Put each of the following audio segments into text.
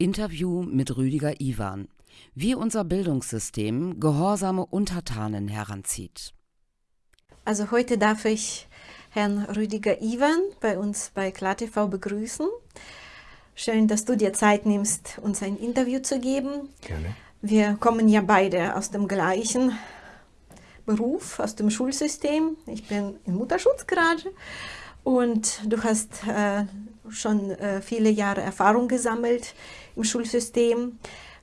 Interview mit Rüdiger Iwan. Wie unser Bildungssystem gehorsame Untertanen heranzieht. Also heute darf ich Herrn Rüdiger Iwan bei uns bei KlarTV begrüßen. Schön, dass du dir Zeit nimmst, uns ein Interview zu geben. Gerne. Wir kommen ja beide aus dem gleichen Beruf, aus dem Schulsystem. Ich bin im Mutterschutz gerade und du hast äh, schon äh, viele Jahre Erfahrung gesammelt im Schulsystem.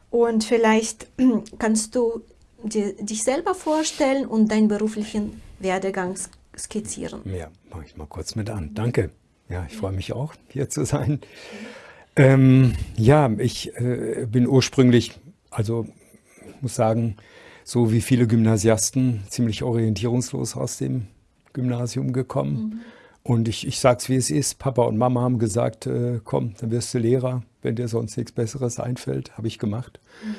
Und vielleicht kannst du dir, dich selber vorstellen und deinen beruflichen Werdegang skizzieren. Ja, mache ich mal kurz mit an. Danke. Ja, ich freue mich auch, hier zu sein. Ähm, ja, ich äh, bin ursprünglich, also ich muss sagen, so wie viele Gymnasiasten, ziemlich orientierungslos aus dem Gymnasium gekommen. Mhm. Und ich, ich sage es, wie es ist. Papa und Mama haben gesagt, äh, komm, dann wirst du Lehrer, wenn dir sonst nichts Besseres einfällt. Habe ich gemacht. Mhm.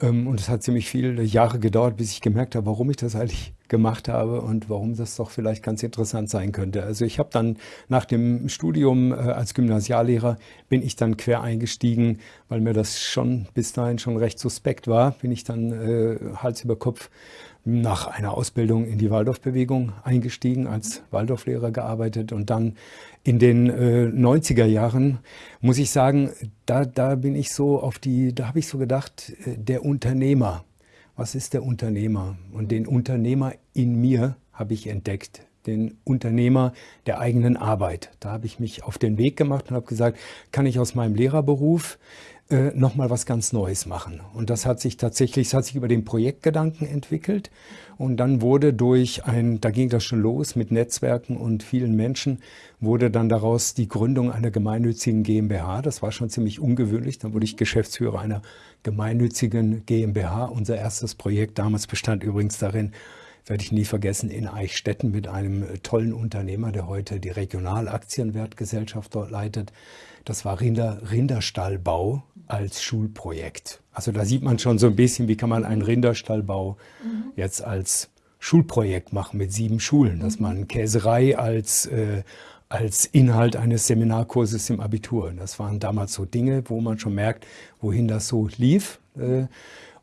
Ähm, und es hat ziemlich viele Jahre gedauert, bis ich gemerkt habe, warum ich das eigentlich gemacht habe und warum das doch vielleicht ganz interessant sein könnte. Also ich habe dann nach dem Studium äh, als Gymnasiallehrer bin ich dann quer eingestiegen, weil mir das schon bis dahin schon recht suspekt war, bin ich dann äh, Hals über Kopf nach einer Ausbildung in die Waldorfbewegung eingestiegen, als Waldorflehrer gearbeitet und dann in den äh, 90er Jahren, muss ich sagen, da, da bin ich so auf die, da habe ich so gedacht, äh, der Unternehmer, was ist der Unternehmer? Und den Unternehmer in mir habe ich entdeckt, den Unternehmer der eigenen Arbeit. Da habe ich mich auf den Weg gemacht und habe gesagt, kann ich aus meinem Lehrerberuf äh, nochmal was ganz Neues machen. Und das hat sich tatsächlich, es hat sich über den Projektgedanken entwickelt. Und dann wurde durch ein, da ging das schon los mit Netzwerken und vielen Menschen, wurde dann daraus die Gründung einer gemeinnützigen GmbH. Das war schon ziemlich ungewöhnlich. Dann wurde ich Geschäftsführer einer gemeinnützigen GmbH. Unser erstes Projekt damals bestand übrigens darin, werde ich nie vergessen, in Eichstätten mit einem tollen Unternehmer, der heute die Regionalaktienwertgesellschaft dort leitet. Das war Rinder, Rinderstallbau als Schulprojekt. Also da sieht man schon so ein bisschen, wie kann man einen Rinderstallbau mhm. jetzt als Schulprojekt machen mit sieben Schulen, dass mhm. man Käserei als, äh, als Inhalt eines Seminarkurses im Abitur. Das waren damals so Dinge, wo man schon merkt, wohin das so lief. Äh,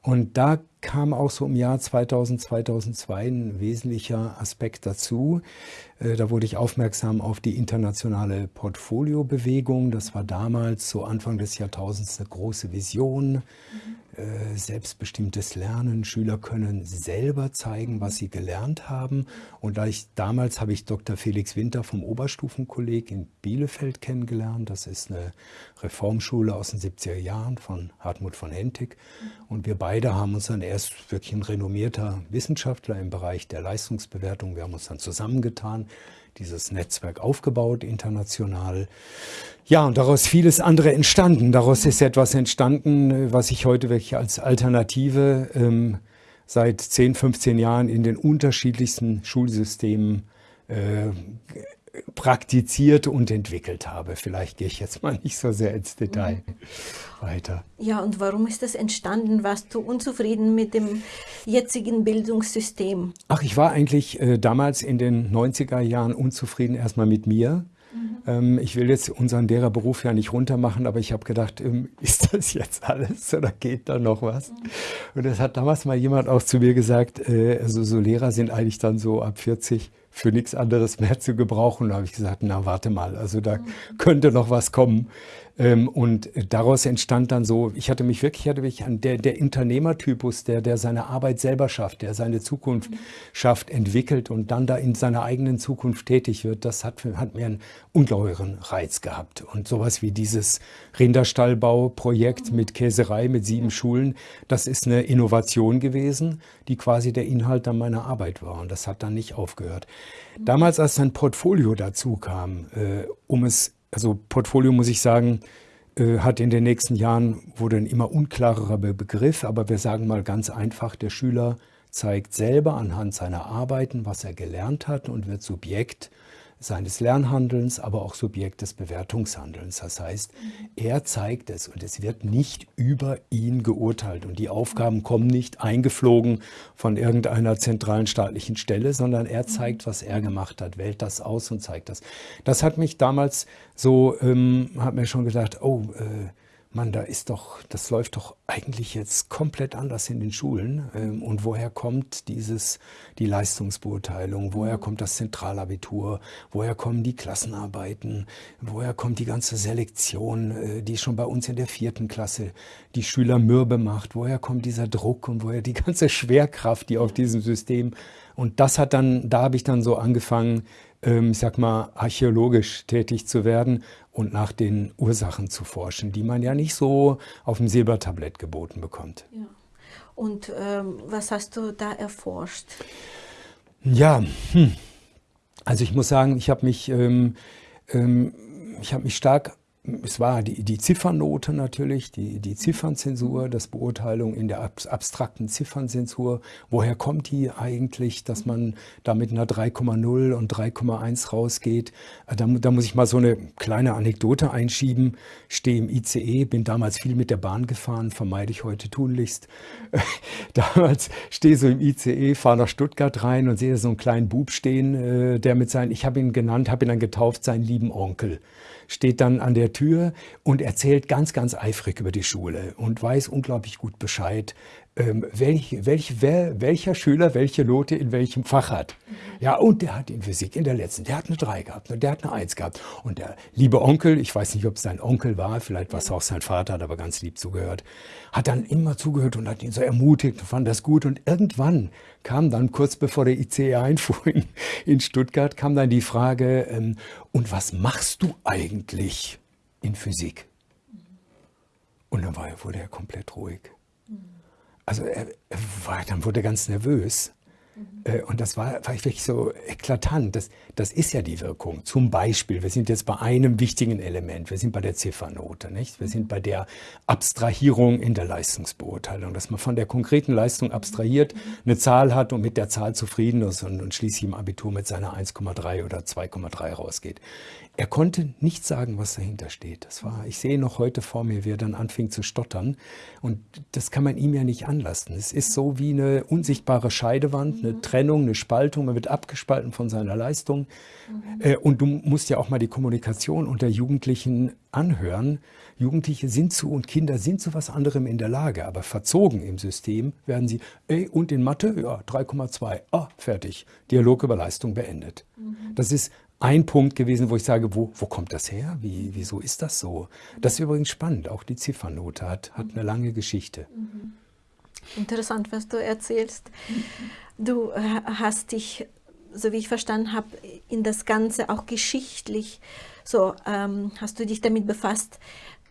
und da kam auch so im Jahr 2000, 2002 ein wesentlicher Aspekt dazu. Äh, da wurde ich aufmerksam auf die internationale Portfoliobewegung. Das war damals, so Anfang des Jahrtausends, eine große Vision. Mhm. Äh, selbstbestimmtes Lernen. Schüler können selber zeigen, was sie gelernt haben. Und da ich, damals habe ich Dr. Felix Winter vom Oberstufenkolleg in Bielefeld kennengelernt. Das ist eine Reformschule aus den 70er Jahren von Hartmut von Hentig. Und wir beide haben uns dann erst wirklich ein renommierter Wissenschaftler im Bereich der Leistungsbewertung. Wir haben uns dann zusammengetan dieses Netzwerk aufgebaut, international. Ja, und daraus vieles andere entstanden. Daraus ist etwas entstanden, was ich heute wirklich als Alternative ähm, seit 10, 15 Jahren in den unterschiedlichsten Schulsystemen äh, praktiziert und entwickelt habe. Vielleicht gehe ich jetzt mal nicht so sehr ins Detail mhm. weiter. Ja, und warum ist das entstanden? Warst du unzufrieden mit dem jetzigen Bildungssystem? Ach, ich war eigentlich äh, damals in den 90er Jahren unzufrieden erstmal mit mir. Mhm. Ähm, ich will jetzt unseren Lehrerberuf ja nicht runtermachen, aber ich habe gedacht, ähm, ist das jetzt alles oder geht da noch was? Mhm. Und das hat damals mal jemand auch zu mir gesagt, äh, also so Lehrer sind eigentlich dann so ab 40 für nichts anderes mehr zu gebrauchen. Da habe ich gesagt, na warte mal, also da könnte noch was kommen. Ähm, und daraus entstand dann so, ich hatte mich wirklich, hatte mich an der, der Unternehmertypus, der, der seine Arbeit selber schafft, der seine Zukunft schafft, entwickelt und dann da in seiner eigenen Zukunft tätig wird, das hat, hat mir einen ungeheuren Reiz gehabt. Und sowas wie dieses Rinderstallbauprojekt mit Käserei, mit sieben Schulen, das ist eine Innovation gewesen, die quasi der Inhalt dann meiner Arbeit war. Und das hat dann nicht aufgehört. Damals, als ein Portfolio dazu kam, äh, um es also Portfolio muss ich sagen, äh, hat in den nächsten Jahren, wurde ein immer unklarerer Begriff, aber wir sagen mal ganz einfach, der Schüler zeigt selber anhand seiner Arbeiten, was er gelernt hat und wird Subjekt seines Lernhandelns, aber auch Subjekt des Bewertungshandelns. Das heißt, er zeigt es und es wird nicht über ihn geurteilt und die Aufgaben kommen nicht eingeflogen von irgendeiner zentralen staatlichen Stelle, sondern er zeigt, was er gemacht hat, wählt das aus und zeigt das. Das hat mich damals so, ähm, hat mir schon gedacht, oh, äh, Mann, da ist doch, das läuft doch eigentlich jetzt komplett anders in den Schulen. Ähm, und woher kommt dieses, die Leistungsbeurteilung? Woher mhm. kommt das Zentralabitur? Woher kommen die Klassenarbeiten? Woher kommt die ganze Selektion, äh, die schon bei uns in der vierten Klasse die Schüler mürbe macht? Woher kommt dieser Druck und woher die ganze Schwerkraft, die auf diesem System und das hat dann, da habe ich dann so angefangen, ähm, ich sag mal, archäologisch tätig zu werden und nach den Ursachen zu forschen, die man ja nicht so auf dem Silbertablett geboten bekommt. Ja. Und ähm, was hast du da erforscht? Ja, hm. also ich muss sagen, ich habe mich, ähm, ähm, ich habe mich stark es war die, die Ziffernnote natürlich, die, die Ziffernzensur, das Beurteilung in der abstrakten Ziffernzensur. Woher kommt die eigentlich, dass man da mit einer 3,0 und 3,1 rausgeht? Äh, da, da, muss ich mal so eine kleine Anekdote einschieben. Stehe im ICE, bin damals viel mit der Bahn gefahren, vermeide ich heute tunlichst. damals stehe so im ICE, fahre nach Stuttgart rein und sehe so einen kleinen Bub stehen, äh, der mit seinen, ich habe ihn genannt, habe ihn dann getauft, seinen lieben Onkel steht dann an der Tür und erzählt ganz, ganz eifrig über die Schule und weiß unglaublich gut Bescheid, ähm, welch, welch, wer, welcher Schüler welche Note in welchem Fach hat. Mhm. Ja, und der hat in Physik in der letzten, der hat eine 3 gehabt und der hat eine 1 gehabt. Und der liebe Onkel, ich weiß nicht, ob es sein Onkel war, vielleicht war es auch sein Vater, hat aber ganz lieb zugehört, hat dann immer zugehört und hat ihn so ermutigt und fand das gut. Und irgendwann kam dann, kurz bevor der ICE einfuhr in, in Stuttgart, kam dann die Frage, ähm, und was machst du eigentlich in Physik? Und dann war, wurde er komplett ruhig. Also er, er war, dann wurde er ganz nervös. Mhm. Und das war, war wirklich so eklatant. Das, das ist ja die Wirkung. Zum Beispiel, wir sind jetzt bei einem wichtigen Element. Wir sind bei der Ziffernote. Nicht? Wir sind mhm. bei der Abstrahierung in der Leistungsbeurteilung, dass man von der konkreten Leistung abstrahiert, mhm. eine Zahl hat und mit der Zahl zufrieden ist und, und schließlich im Abitur mit seiner 1,3 oder 2,3 rausgeht. Er konnte nicht sagen, was dahinter steht. Das war, ich sehe noch heute vor mir, wie er dann anfing zu stottern. Und das kann man ihm ja nicht anlassen. Es ist so wie eine unsichtbare Scheidewand, eine Trennung, eine Spaltung. Man wird abgespalten von seiner Leistung. Mhm. Und du musst ja auch mal die Kommunikation unter Jugendlichen anhören. Jugendliche sind zu und Kinder sind zu was anderem in der Lage, aber verzogen im System werden sie, ey, und in Mathe? Ja, 3,2. Ah, fertig. Dialog über Leistung beendet. Mhm. Das ist ein Punkt gewesen, wo ich sage, wo, wo kommt das her? Wie, wieso ist das so? Das ist übrigens spannend. Auch die Ziffernote hat, hat eine lange Geschichte. Mhm. Interessant, was du erzählst. Du äh, hast dich, so wie ich verstanden habe, in das Ganze auch geschichtlich, so ähm, hast du dich damit befasst,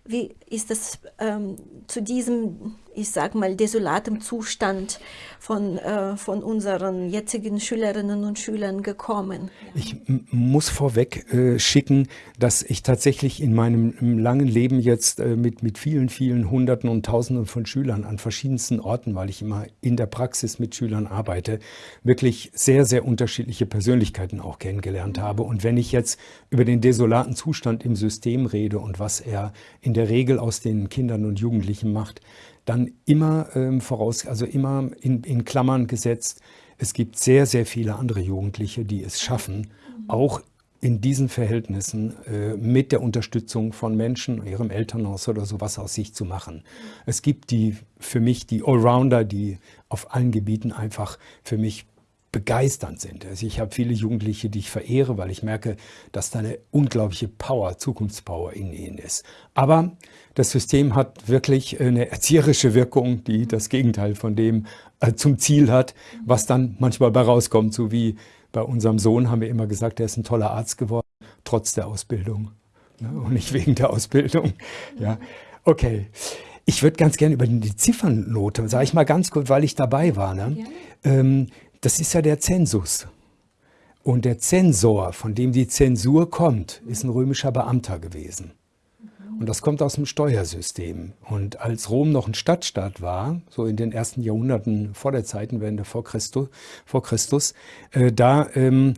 wie ist es ähm, zu diesem, ich sag mal, desolatem Zustand von, äh, von unseren jetzigen Schülerinnen und Schülern gekommen? Ich muss vorweg äh, schicken, dass ich tatsächlich in meinem langen Leben jetzt äh, mit, mit vielen, vielen Hunderten und Tausenden von Schülern an verschiedensten Orten, weil ich immer in der Praxis mit Schülern arbeite, wirklich sehr, sehr unterschiedliche Persönlichkeiten auch kennengelernt habe. Und wenn ich jetzt über den desolaten Zustand im System rede und was er in der Regel aus den Kindern und Jugendlichen macht, dann immer ähm, voraus, also immer in, in Klammern gesetzt, es gibt sehr, sehr viele andere Jugendliche, die es schaffen, auch in diesen Verhältnissen äh, mit der Unterstützung von Menschen, ihrem Elternhaus oder sowas aus sich zu machen. Es gibt die, für mich die Allrounder, die auf allen Gebieten einfach für mich begeisternd sind. Also ich habe viele Jugendliche, die ich verehre, weil ich merke, dass da eine unglaubliche Power, Zukunftspower in ihnen ist. Aber das System hat wirklich eine erzieherische Wirkung, die das Gegenteil von dem äh, zum Ziel hat, was dann manchmal bei rauskommt. So wie bei unserem Sohn haben wir immer gesagt, er ist ein toller Arzt geworden, trotz der Ausbildung ne? und nicht wegen der Ausbildung. Ja, okay. Ich würde ganz gerne über die Ziffernnote, sage ich mal ganz kurz, weil ich dabei war. Ne? Ähm, das ist ja der Zensus. Und der Zensor, von dem die Zensur kommt, ist ein römischer Beamter gewesen. Und das kommt aus dem Steuersystem. Und als Rom noch ein Stadtstaat war, so in den ersten Jahrhunderten vor der Zeitenwende vor Christus, vor Christus äh, da ähm,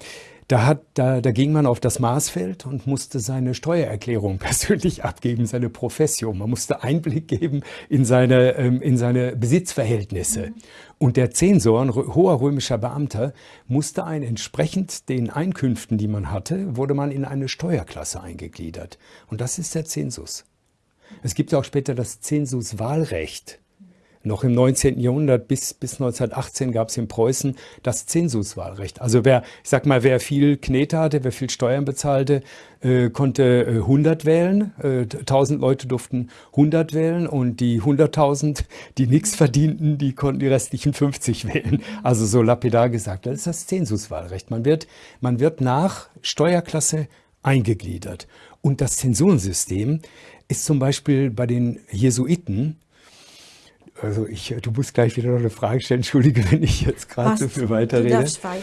da, hat, da, da ging man auf das Maßfeld und musste seine Steuererklärung persönlich abgeben, seine Profession. Man musste Einblick geben in seine, ähm, in seine Besitzverhältnisse. Und der Zensor, ein hoher römischer Beamter, musste ein entsprechend den Einkünften, die man hatte, wurde man in eine Steuerklasse eingegliedert. Und das ist der Zensus. Es gibt auch später das Zensuswahlrecht. Noch im 19. Jahrhundert bis, bis 1918 gab es in Preußen das Zensuswahlrecht. Also wer, ich sag mal, wer viel Knete hatte, wer viel Steuern bezahlte, äh, konnte äh, 100 wählen. Äh, 1000 Leute durften 100 wählen und die 100.000, die nichts verdienten, die konnten die restlichen 50 wählen. Also so lapidar gesagt. Das ist das Zensuswahlrecht. Man wird, man wird nach Steuerklasse eingegliedert. Und das Zensurensystem ist zum Beispiel bei den Jesuiten also ich, du musst gleich wieder noch eine Frage stellen. Entschuldige, wenn ich jetzt gerade so viel weiterrede. Weiter.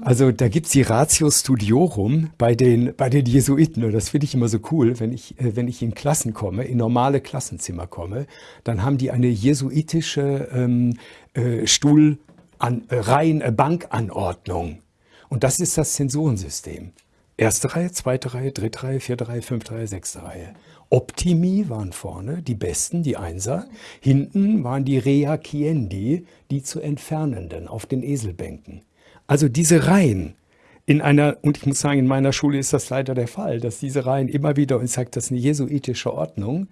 Also da gibt es die Ratio Studiorum bei den, bei den Jesuiten. Und das finde ich immer so cool, wenn ich, äh, wenn ich in Klassen komme, in normale Klassenzimmer komme, dann haben die eine jesuitische ähm, äh, Stuhl, an, äh, Reihen, äh, Bankanordnung. Und das ist das Zensurensystem. Erste Reihe, zweite Reihe, dritte Reihe, vierte Reihe, fünfte Reihe, sechste Reihe. Optimi waren vorne, die Besten, die Einser. Hinten waren die Reakiendi, die zu Entfernenden auf den Eselbänken. Also diese Reihen in einer, und ich muss sagen, in meiner Schule ist das leider der Fall, dass diese Reihen immer wieder, und sage, das ist eine jesuitische Ordnung,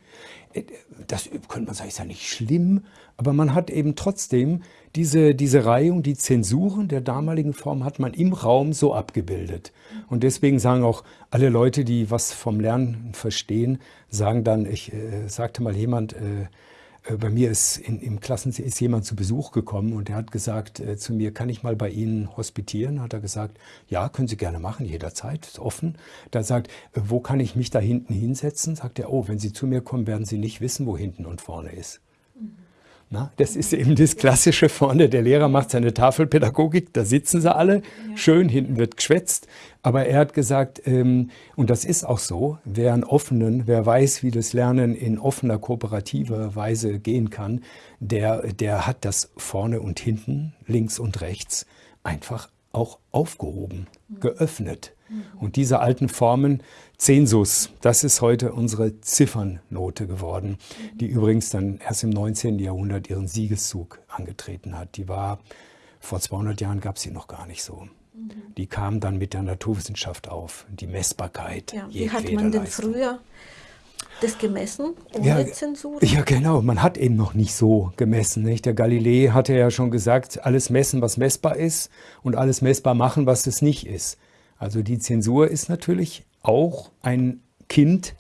äh, das könnte man sagen, ist ja nicht schlimm, aber man hat eben trotzdem diese, diese Reihung, die Zensuren der damaligen Form hat man im Raum so abgebildet. Und deswegen sagen auch alle Leute, die was vom Lernen verstehen, sagen dann, ich äh, sagte mal jemand, äh, bei mir ist in, im Klassenzimmer ist jemand zu Besuch gekommen und der hat gesagt äh, zu mir, kann ich mal bei Ihnen hospitieren? Hat er gesagt, ja, können Sie gerne machen, jederzeit, ist offen. Da sagt, äh, wo kann ich mich da hinten hinsetzen? Sagt er, oh, wenn Sie zu mir kommen, werden Sie nicht wissen, wo hinten und vorne ist. Na, das ist eben das Klassische vorne. Der Lehrer macht seine Tafelpädagogik, da sitzen sie alle, ja. schön, hinten wird geschwätzt. Aber er hat gesagt, ähm, und das ist auch so, wer einen offenen, wer weiß, wie das Lernen in offener, kooperativer Weise gehen kann, der, der hat das vorne und hinten, links und rechts einfach auch aufgehoben, geöffnet. Und diese alten Formen, Zensus, das ist heute unsere Ziffernnote geworden, die übrigens dann erst im 19. Jahrhundert ihren Siegeszug angetreten hat. Die war, vor 200 Jahren gab es sie noch gar nicht so. Die kam dann mit der Naturwissenschaft auf, die Messbarkeit. Ja, wie hat man denn früher das gemessen, ohne ja, Zensur? Ja, genau. Man hat eben noch nicht so gemessen. Nicht? Der Galilei hatte ja schon gesagt, alles messen, was messbar ist und alles messbar machen, was es nicht ist. Also die Zensur ist natürlich auch ein Kind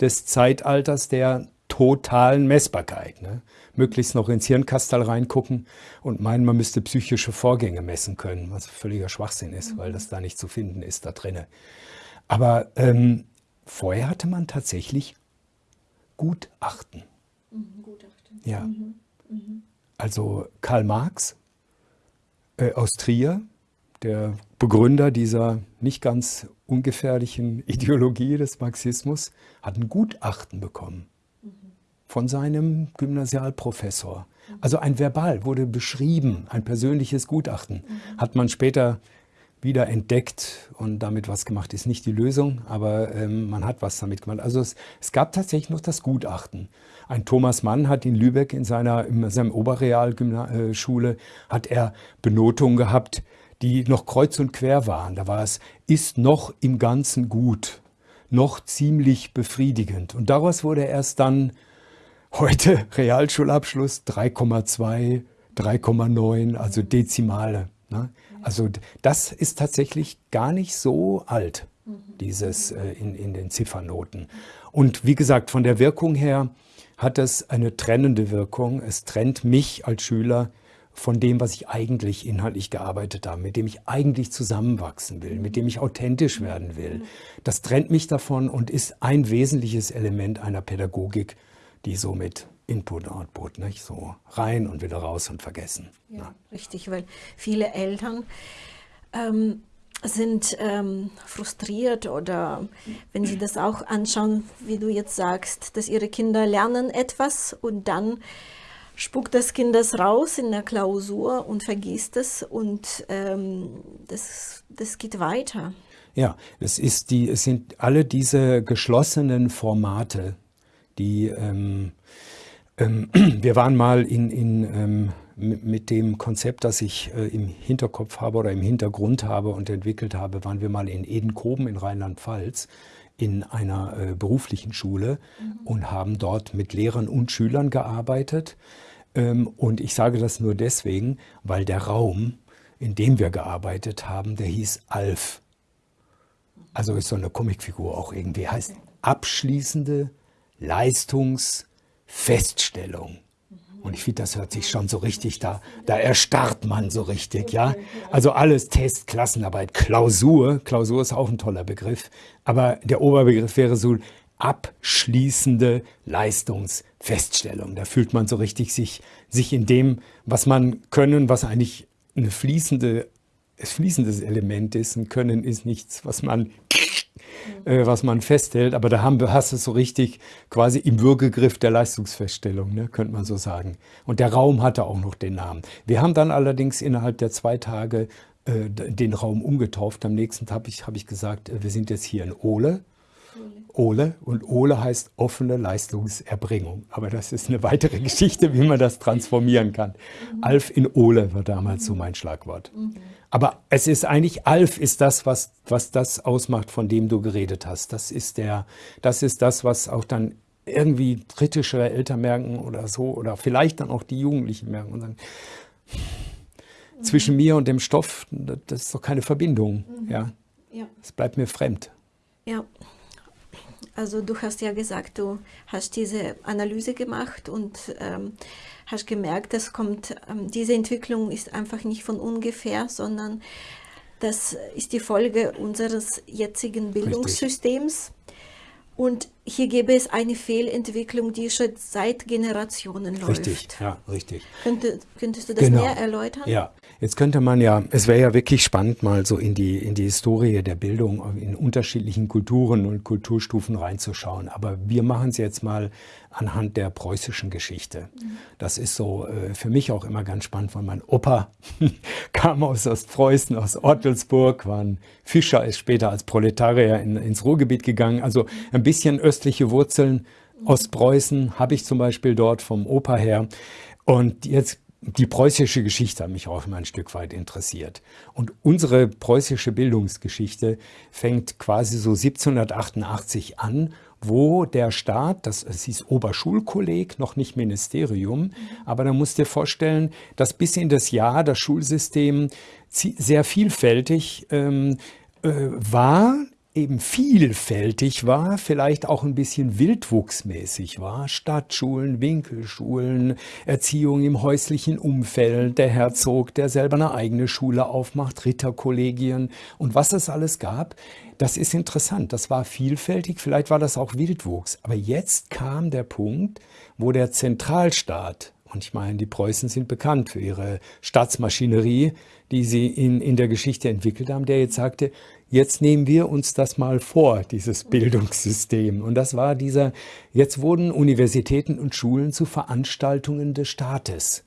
des Zeitalters der totalen Messbarkeit. Ne? Möglichst noch ins Hirnkastal reingucken und meinen, man müsste psychische Vorgänge messen können, was völliger Schwachsinn ist, weil das da nicht zu finden ist da drinne. Aber ähm, vorher hatte man tatsächlich Gutachten. Mhm, Gutachten. Ja. Mhm. mhm. Also Karl Marx äh, aus Trier, der Begründer dieser nicht ganz ungefährlichen Ideologie des Marxismus, hat ein Gutachten bekommen von seinem Gymnasialprofessor. Also ein Verbal wurde beschrieben, ein persönliches Gutachten. Hat man später wieder entdeckt und damit was gemacht. Ist nicht die Lösung, aber ähm, man hat was damit gemacht. Also es, es, gab tatsächlich noch das Gutachten. Ein Thomas Mann hat in Lübeck in seiner in seinem Oberrealschule äh, hat er Benotungen gehabt, die noch kreuz und quer waren. Da war es, ist noch im Ganzen gut, noch ziemlich befriedigend. Und daraus wurde erst dann heute Realschulabschluss 3,2, 3,9, also Dezimale. Ne? Also das ist tatsächlich gar nicht so alt, dieses äh, in, in den Ziffernoten. Und wie gesagt, von der Wirkung her hat es eine trennende Wirkung. Es trennt mich als Schüler von dem, was ich eigentlich inhaltlich gearbeitet habe, mit dem ich eigentlich zusammenwachsen will, mit dem ich authentisch werden will. Das trennt mich davon und ist ein wesentliches Element einer Pädagogik, die so mit Input, Output, nicht so rein und wieder raus und vergessen. Ja, ja. Richtig, weil viele Eltern ähm, sind ähm, frustriert oder wenn sie das auch anschauen, wie du jetzt sagst, dass ihre Kinder lernen etwas und dann spuckt das Kind das raus in der Klausur und vergisst es und ähm, das, das geht weiter. Ja, es, ist die, es sind alle diese geschlossenen Formate, die, ähm, Ähm, wir waren mal in, in, ähm, mit dem Konzept, das ich äh, im Hinterkopf habe oder im Hintergrund habe und entwickelt habe, waren wir mal in Edenkoben in Rheinland-Pfalz in einer äh, beruflichen Schule mhm. und haben dort mit Lehrern und Schülern gearbeitet. Ähm, und ich sage das nur deswegen, weil der Raum, in dem wir gearbeitet haben, der hieß Alf. Also ist so eine Comicfigur auch irgendwie. Heißt abschließende Leistungsfeststellung. Und ich finde, das hört sich schon so richtig da, da erstarrt man so richtig, ja. Also alles Test, Klassenarbeit, Klausur. Klausur ist auch ein toller Begriff. Aber der Oberbegriff wäre so abschließende Leistungsfeststellung. Da fühlt man so richtig sich, sich in dem, was man können, was eigentlich eine fließende, ein fließendes Element ist. Ein Können ist nichts, was man äh, was man festhält. Aber da haben, hast du es so richtig quasi im Würgegriff der Leistungsfeststellung, ne, könnte man so sagen. Und der Raum hatte auch noch den Namen. Wir haben dann allerdings innerhalb der zwei Tage äh, den Raum umgetauft. Am nächsten Tag habe ich, hab ich gesagt, äh, wir sind jetzt hier in Ole. Ole und Ole heißt offene Leistungserbringung. Aber das ist eine weitere Geschichte, wie man das transformieren kann. Mhm. Alf in Ole war damals so mein Schlagwort. Mhm. Aber es ist eigentlich, Alf ist das, was, was das ausmacht, von dem du geredet hast. Das ist, der, das ist das, was auch dann irgendwie kritischere Eltern merken oder so, oder vielleicht dann auch die Jugendlichen merken und sagen, mhm. zwischen mir und dem Stoff, das ist doch keine Verbindung. Mhm. Ja. ja. Es bleibt mir fremd. Ja. Also du hast ja gesagt, du hast diese Analyse gemacht und ähm, hast gemerkt, das kommt, ähm, diese Entwicklung ist einfach nicht von ungefähr, sondern das ist die Folge unseres jetzigen Bildungssystems. Richtig. Und hier gäbe es eine Fehlentwicklung, die schon seit Generationen läuft. Richtig, ja, richtig. Könnte, könntest du das genau. näher erläutern? Ja, jetzt könnte man ja, es wäre ja wirklich spannend, mal so in die, in die Historie der Bildung in unterschiedlichen Kulturen und Kulturstufen reinzuschauen. Aber wir machen es jetzt mal anhand der preußischen Geschichte. Das ist so äh, für mich auch immer ganz spannend, weil mein Opa kam aus Ostpreußen, aus Ortelsburg, war ein Fischer, ist später als Proletarier in, ins Ruhrgebiet gegangen. Also ein bisschen östliche Wurzeln. Ostpreußen habe ich zum Beispiel dort vom Opa her. Und jetzt die preußische Geschichte hat mich auch immer ein Stück weit interessiert. Und unsere preußische Bildungsgeschichte fängt quasi so 1788 an wo der Staat, das, das hieß Oberschulkolleg, noch nicht Ministerium, mhm. aber da musst du dir vorstellen, dass bis in das Jahr das Schulsystem sehr vielfältig ähm, äh, war, eben vielfältig war, vielleicht auch ein bisschen wildwuchsmäßig war. Stadtschulen, Winkelschulen, Erziehung im häuslichen Umfeld, der Herzog, der selber eine eigene Schule aufmacht, Ritterkollegien und was es alles gab. Das ist interessant. Das war vielfältig, vielleicht war das auch Wildwuchs. Aber jetzt kam der Punkt, wo der Zentralstaat, und ich meine, die Preußen sind bekannt für ihre Staatsmaschinerie, die sie in, in der Geschichte entwickelt haben, der jetzt sagte, jetzt nehmen wir uns das mal vor, dieses Bildungssystem. Und das war dieser, jetzt wurden Universitäten und Schulen zu Veranstaltungen des Staates.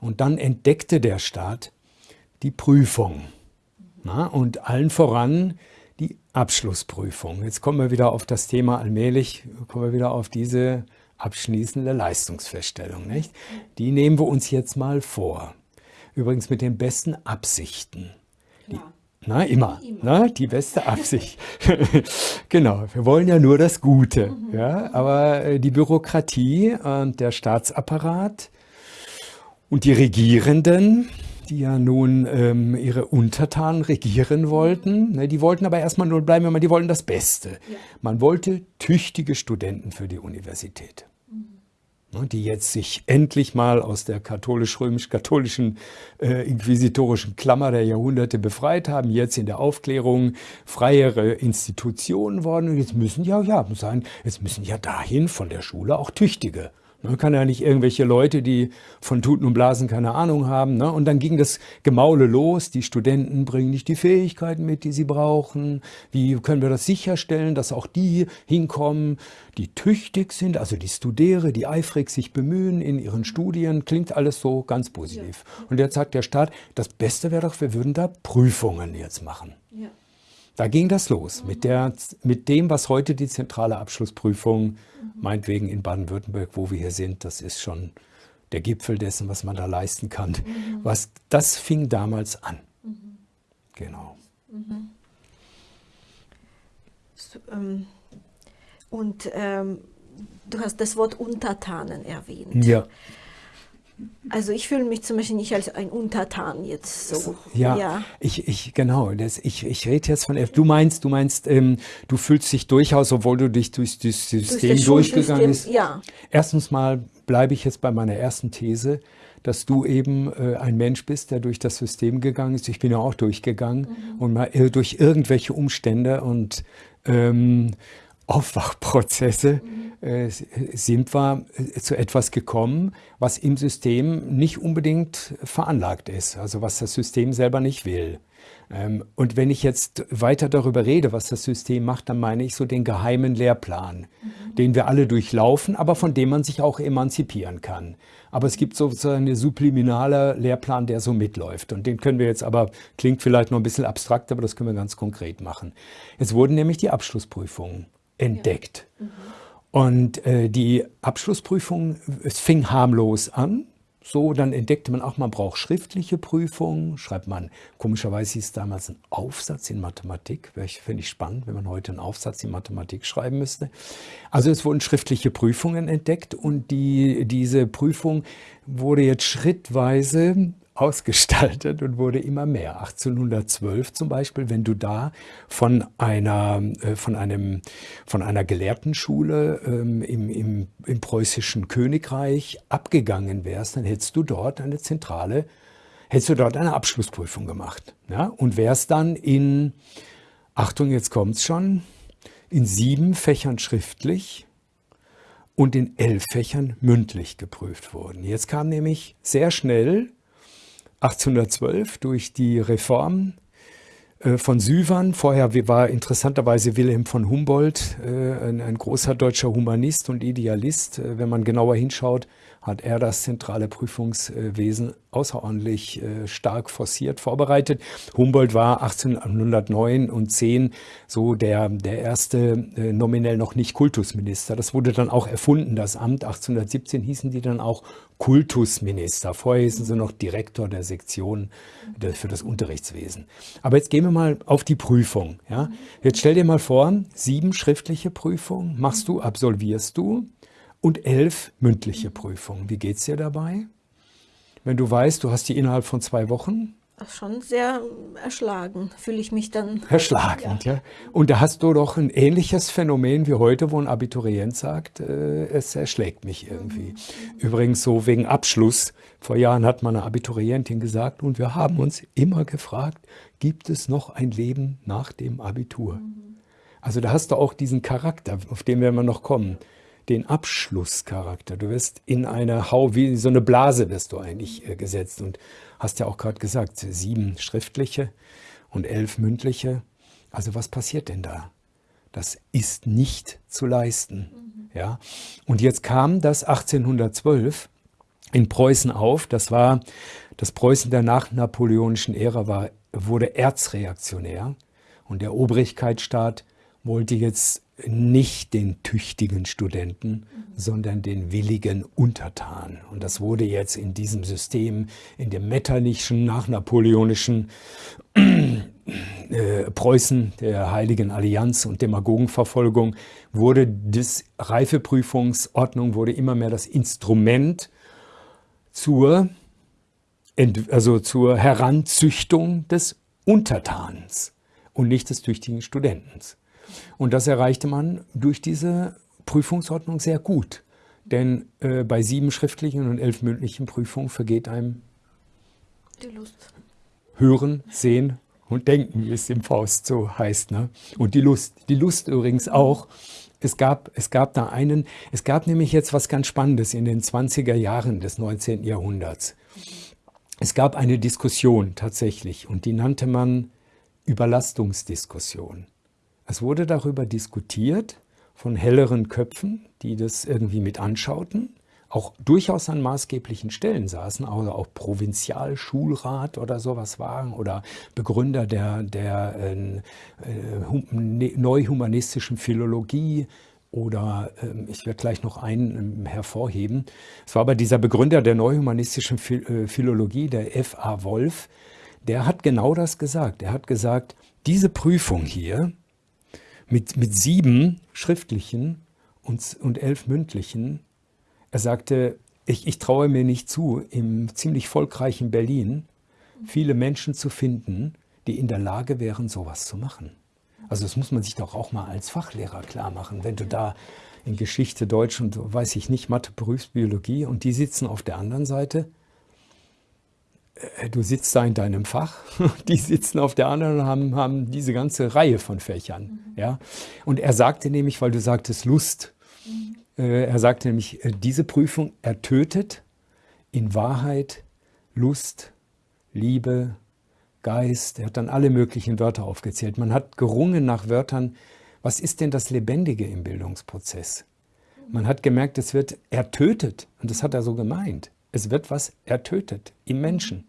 Und dann entdeckte der Staat die Prüfung. Na, und allen voran die Abschlussprüfung. Jetzt kommen wir wieder auf das Thema allmählich, kommen wir wieder auf diese abschließende Leistungsfeststellung. Nicht? Die nehmen wir uns jetzt mal vor. Übrigens mit den besten Absichten. Na, immer. Na, die beste Absicht. genau, wir wollen ja nur das Gute. Mhm. Ja, aber äh, die Bürokratie und der Staatsapparat und die Regierenden, die ja nun ähm, ihre Untertanen regieren wollten. Ne, die wollten aber erstmal nur bleiben, wenn man, die wollten das Beste. Ja. Man wollte tüchtige Studenten für die Universität. Ne, die jetzt sich endlich mal aus der katholisch-römisch-katholischen äh, inquisitorischen Klammer der Jahrhunderte befreit haben, jetzt in der Aufklärung freiere Institutionen worden. Und jetzt müssen ja, ja, muss sein, jetzt müssen ja dahin von der Schule auch Tüchtige man kann ja nicht irgendwelche Leute, die von Tuten und Blasen keine Ahnung haben. Ne? Und dann ging das Gemaule los. Die Studenten bringen nicht die Fähigkeiten mit, die sie brauchen. Wie können wir das sicherstellen, dass auch die hinkommen, die tüchtig sind, also die Studiere, die eifrig sich bemühen in ihren Studien. Klingt alles so ganz positiv. Ja. Und jetzt sagt der Staat, das Beste wäre doch, wir würden da Prüfungen jetzt machen. Da ging das los mit, der, mit dem, was heute die zentrale Abschlussprüfung, meinetwegen in Baden-Württemberg, wo wir hier sind, das ist schon der Gipfel dessen, was man da leisten kann. Was, das fing damals an. Genau. So, ähm, und ähm, du hast das Wort Untertanen erwähnt. Ja. Also ich fühle mich zum Beispiel nicht als ein Untertan jetzt so. Ja, ja. Ich, ich, genau, das, ich, ich rede jetzt von, du meinst, du meinst, ähm, du fühlst dich durchaus, obwohl du dich durch das System das durchgegangen bist. Ja. Erstens mal bleibe ich jetzt bei meiner ersten These, dass du eben äh, ein Mensch bist, der durch das System gegangen ist. Ich bin ja auch durchgegangen und mal äh, durch irgendwelche Umstände und ähm, Aufwachprozesse äh, sind wir äh, zu etwas gekommen, was im System nicht unbedingt veranlagt ist, also was das System selber nicht will. Ähm, und wenn ich jetzt weiter darüber rede, was das System macht, dann meine ich so den geheimen Lehrplan, den wir alle durchlaufen, aber von dem man sich auch emanzipieren kann. Aber es gibt sozusagen einen subliminalen Lehrplan, der so mitläuft. Und den können wir jetzt aber, klingt vielleicht noch ein bisschen abstrakt, aber das können wir ganz konkret machen. Es wurden nämlich die Abschlussprüfungen entdeckt. Und äh, die Abschlussprüfung, es fing harmlos an. So, dann entdeckte man auch, man braucht schriftliche Prüfungen. Schreibt man, komischerweise hieß es damals ein Aufsatz in Mathematik. Finde ich spannend, wenn man heute einen Aufsatz in Mathematik schreiben müsste. Also es wurden schriftliche Prüfungen entdeckt und die, diese Prüfung wurde jetzt schrittweise ausgestaltet und wurde immer mehr. 1812 zum Beispiel, wenn du da von einer, äh, von einem, von einer Gelehrtenschule ähm, im, im, im preußischen Königreich abgegangen wärst, dann hättest du dort eine zentrale, hättest du dort eine Abschlussprüfung gemacht. Ja? Und wärst dann in, Achtung, jetzt kommt's schon, in sieben Fächern schriftlich und in elf Fächern mündlich geprüft worden. Jetzt kam nämlich sehr schnell 1812 durch die Reform äh, von Süvern. Vorher war interessanterweise Wilhelm von Humboldt äh, ein, großer deutscher Humanist und Idealist. Äh, wenn man genauer hinschaut, hat er das zentrale Prüfungswesen außerordentlich äh, stark forciert vorbereitet. Humboldt war 1809 und 10 so der, der erste äh, nominell noch nicht Kultusminister. Das wurde dann auch erfunden, das Amt. 1817 hießen die dann auch Kultusminister. Vorher hießen sie noch Direktor der Sektion für das Unterrichtswesen. Aber jetzt gehen wir mal auf die Prüfung. Ja? Jetzt stell dir mal vor, sieben schriftliche Prüfungen machst du, absolvierst du und elf mündliche Prüfungen. Wie geht es dir dabei? Wenn du weißt, du hast die innerhalb von zwei Wochen? Schon sehr erschlagen, fühle ich mich dann. Erschlagend, ja. ja. Und da hast du doch ein ähnliches Phänomen wie heute, wo ein Abiturient sagt, äh, es erschlägt mich irgendwie. Mhm. Übrigens so wegen Abschluss. Vor Jahren hat mal eine Abiturientin gesagt, und wir haben uns immer gefragt, gibt es noch ein Leben nach dem Abitur? Mhm. Also da hast du auch diesen Charakter, auf den werden wir noch kommen den Abschlusscharakter. Du wirst in eine Hau, wie so eine Blase wirst du eigentlich äh, gesetzt und hast ja auch gerade gesagt, sieben schriftliche und elf mündliche. Also was passiert denn da? Das ist nicht zu leisten. Mhm. Ja? Und jetzt kam das 1812 in Preußen auf. Das war das Preußen der nachnapoleonischen Ära war, wurde erzreaktionär und der Obrigkeitsstaat wollte jetzt nicht den tüchtigen Studenten, sondern den willigen Untertan. Und das wurde jetzt in diesem System, in dem metternischen, nachnapoleonischen äh, Preußen, der Heiligen Allianz und Demagogenverfolgung, wurde das Reifeprüfungsordnung wurde immer mehr das Instrument zur, also zur Heranzüchtung des Untertans und nicht des tüchtigen Studentens. Und das erreichte man durch diese Prüfungsordnung sehr gut. Denn äh, bei sieben schriftlichen und elf mündlichen Prüfungen vergeht einem die Lust. Hören, Sehen und Denken, wie es im Faust so heißt. Ne? Und die Lust. Die Lust übrigens auch. Es gab, es gab da einen, es gab nämlich jetzt was ganz Spannendes in den 20er Jahren des 19. Jahrhunderts. Es gab eine Diskussion tatsächlich und die nannte man Überlastungsdiskussion. Es wurde darüber diskutiert von helleren Köpfen, die das irgendwie mit anschauten, auch durchaus an maßgeblichen Stellen saßen, also auch Provinzialschulrat oder sowas waren oder Begründer der, der äh, äh, neuhumanistischen Philologie oder äh, ich werde gleich noch einen ähm, hervorheben. Es war aber dieser Begründer der neuhumanistischen äh, Philologie, der F.A. Wolf, der hat genau das gesagt. Er hat gesagt, diese Prüfung hier mit, mit sieben schriftlichen und, und elf mündlichen er sagte, ich, ich traue mir nicht zu, im ziemlich volkreichen Berlin viele Menschen zu finden, die in der Lage wären, sowas zu machen. Also das muss man sich doch auch mal als Fachlehrer klar machen. Wenn du da in Geschichte, Deutsch und weiß ich nicht, Mathe, Berufsbiologie und die sitzen auf der anderen Seite, du sitzt da in deinem Fach, die sitzen auf der anderen und haben, haben diese ganze Reihe von Fächern. Mhm. Ja? Und er sagte nämlich, weil du sagtest Lust, mhm. Äh, er sagte nämlich, äh, diese Prüfung ertötet in Wahrheit Lust, Liebe, Geist. Er hat dann alle möglichen Wörter aufgezählt. Man hat gerungen nach Wörtern, was ist denn das Lebendige im Bildungsprozess? Man hat gemerkt, es wird ertötet. Und das hat er so gemeint. Es wird was ertötet im Menschen.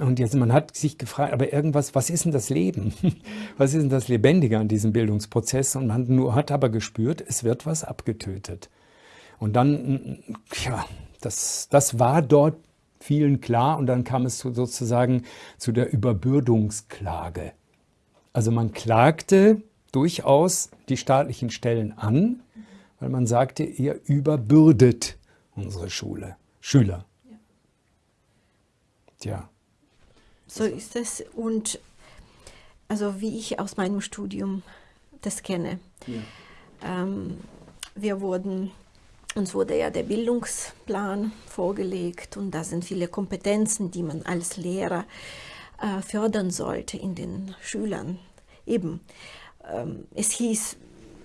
Und jetzt, man hat sich gefragt, aber irgendwas, was ist denn das Leben? Was ist denn das Lebendige an diesem Bildungsprozess? Und man nur hat aber gespürt, es wird was abgetötet. Und dann, ja, das, das war dort vielen klar und dann kam es sozusagen zu der Überbürdungsklage. Also man klagte durchaus die staatlichen Stellen an, weil man sagte, ihr überbürdet unsere Schule, Schüler. Tja. So ist es. Und also wie ich aus meinem Studium das kenne. Ja. Ähm, wir wurden, uns wurde ja der Bildungsplan vorgelegt und da sind viele Kompetenzen, die man als Lehrer äh, fördern sollte in den Schülern. Eben, ähm, es hieß,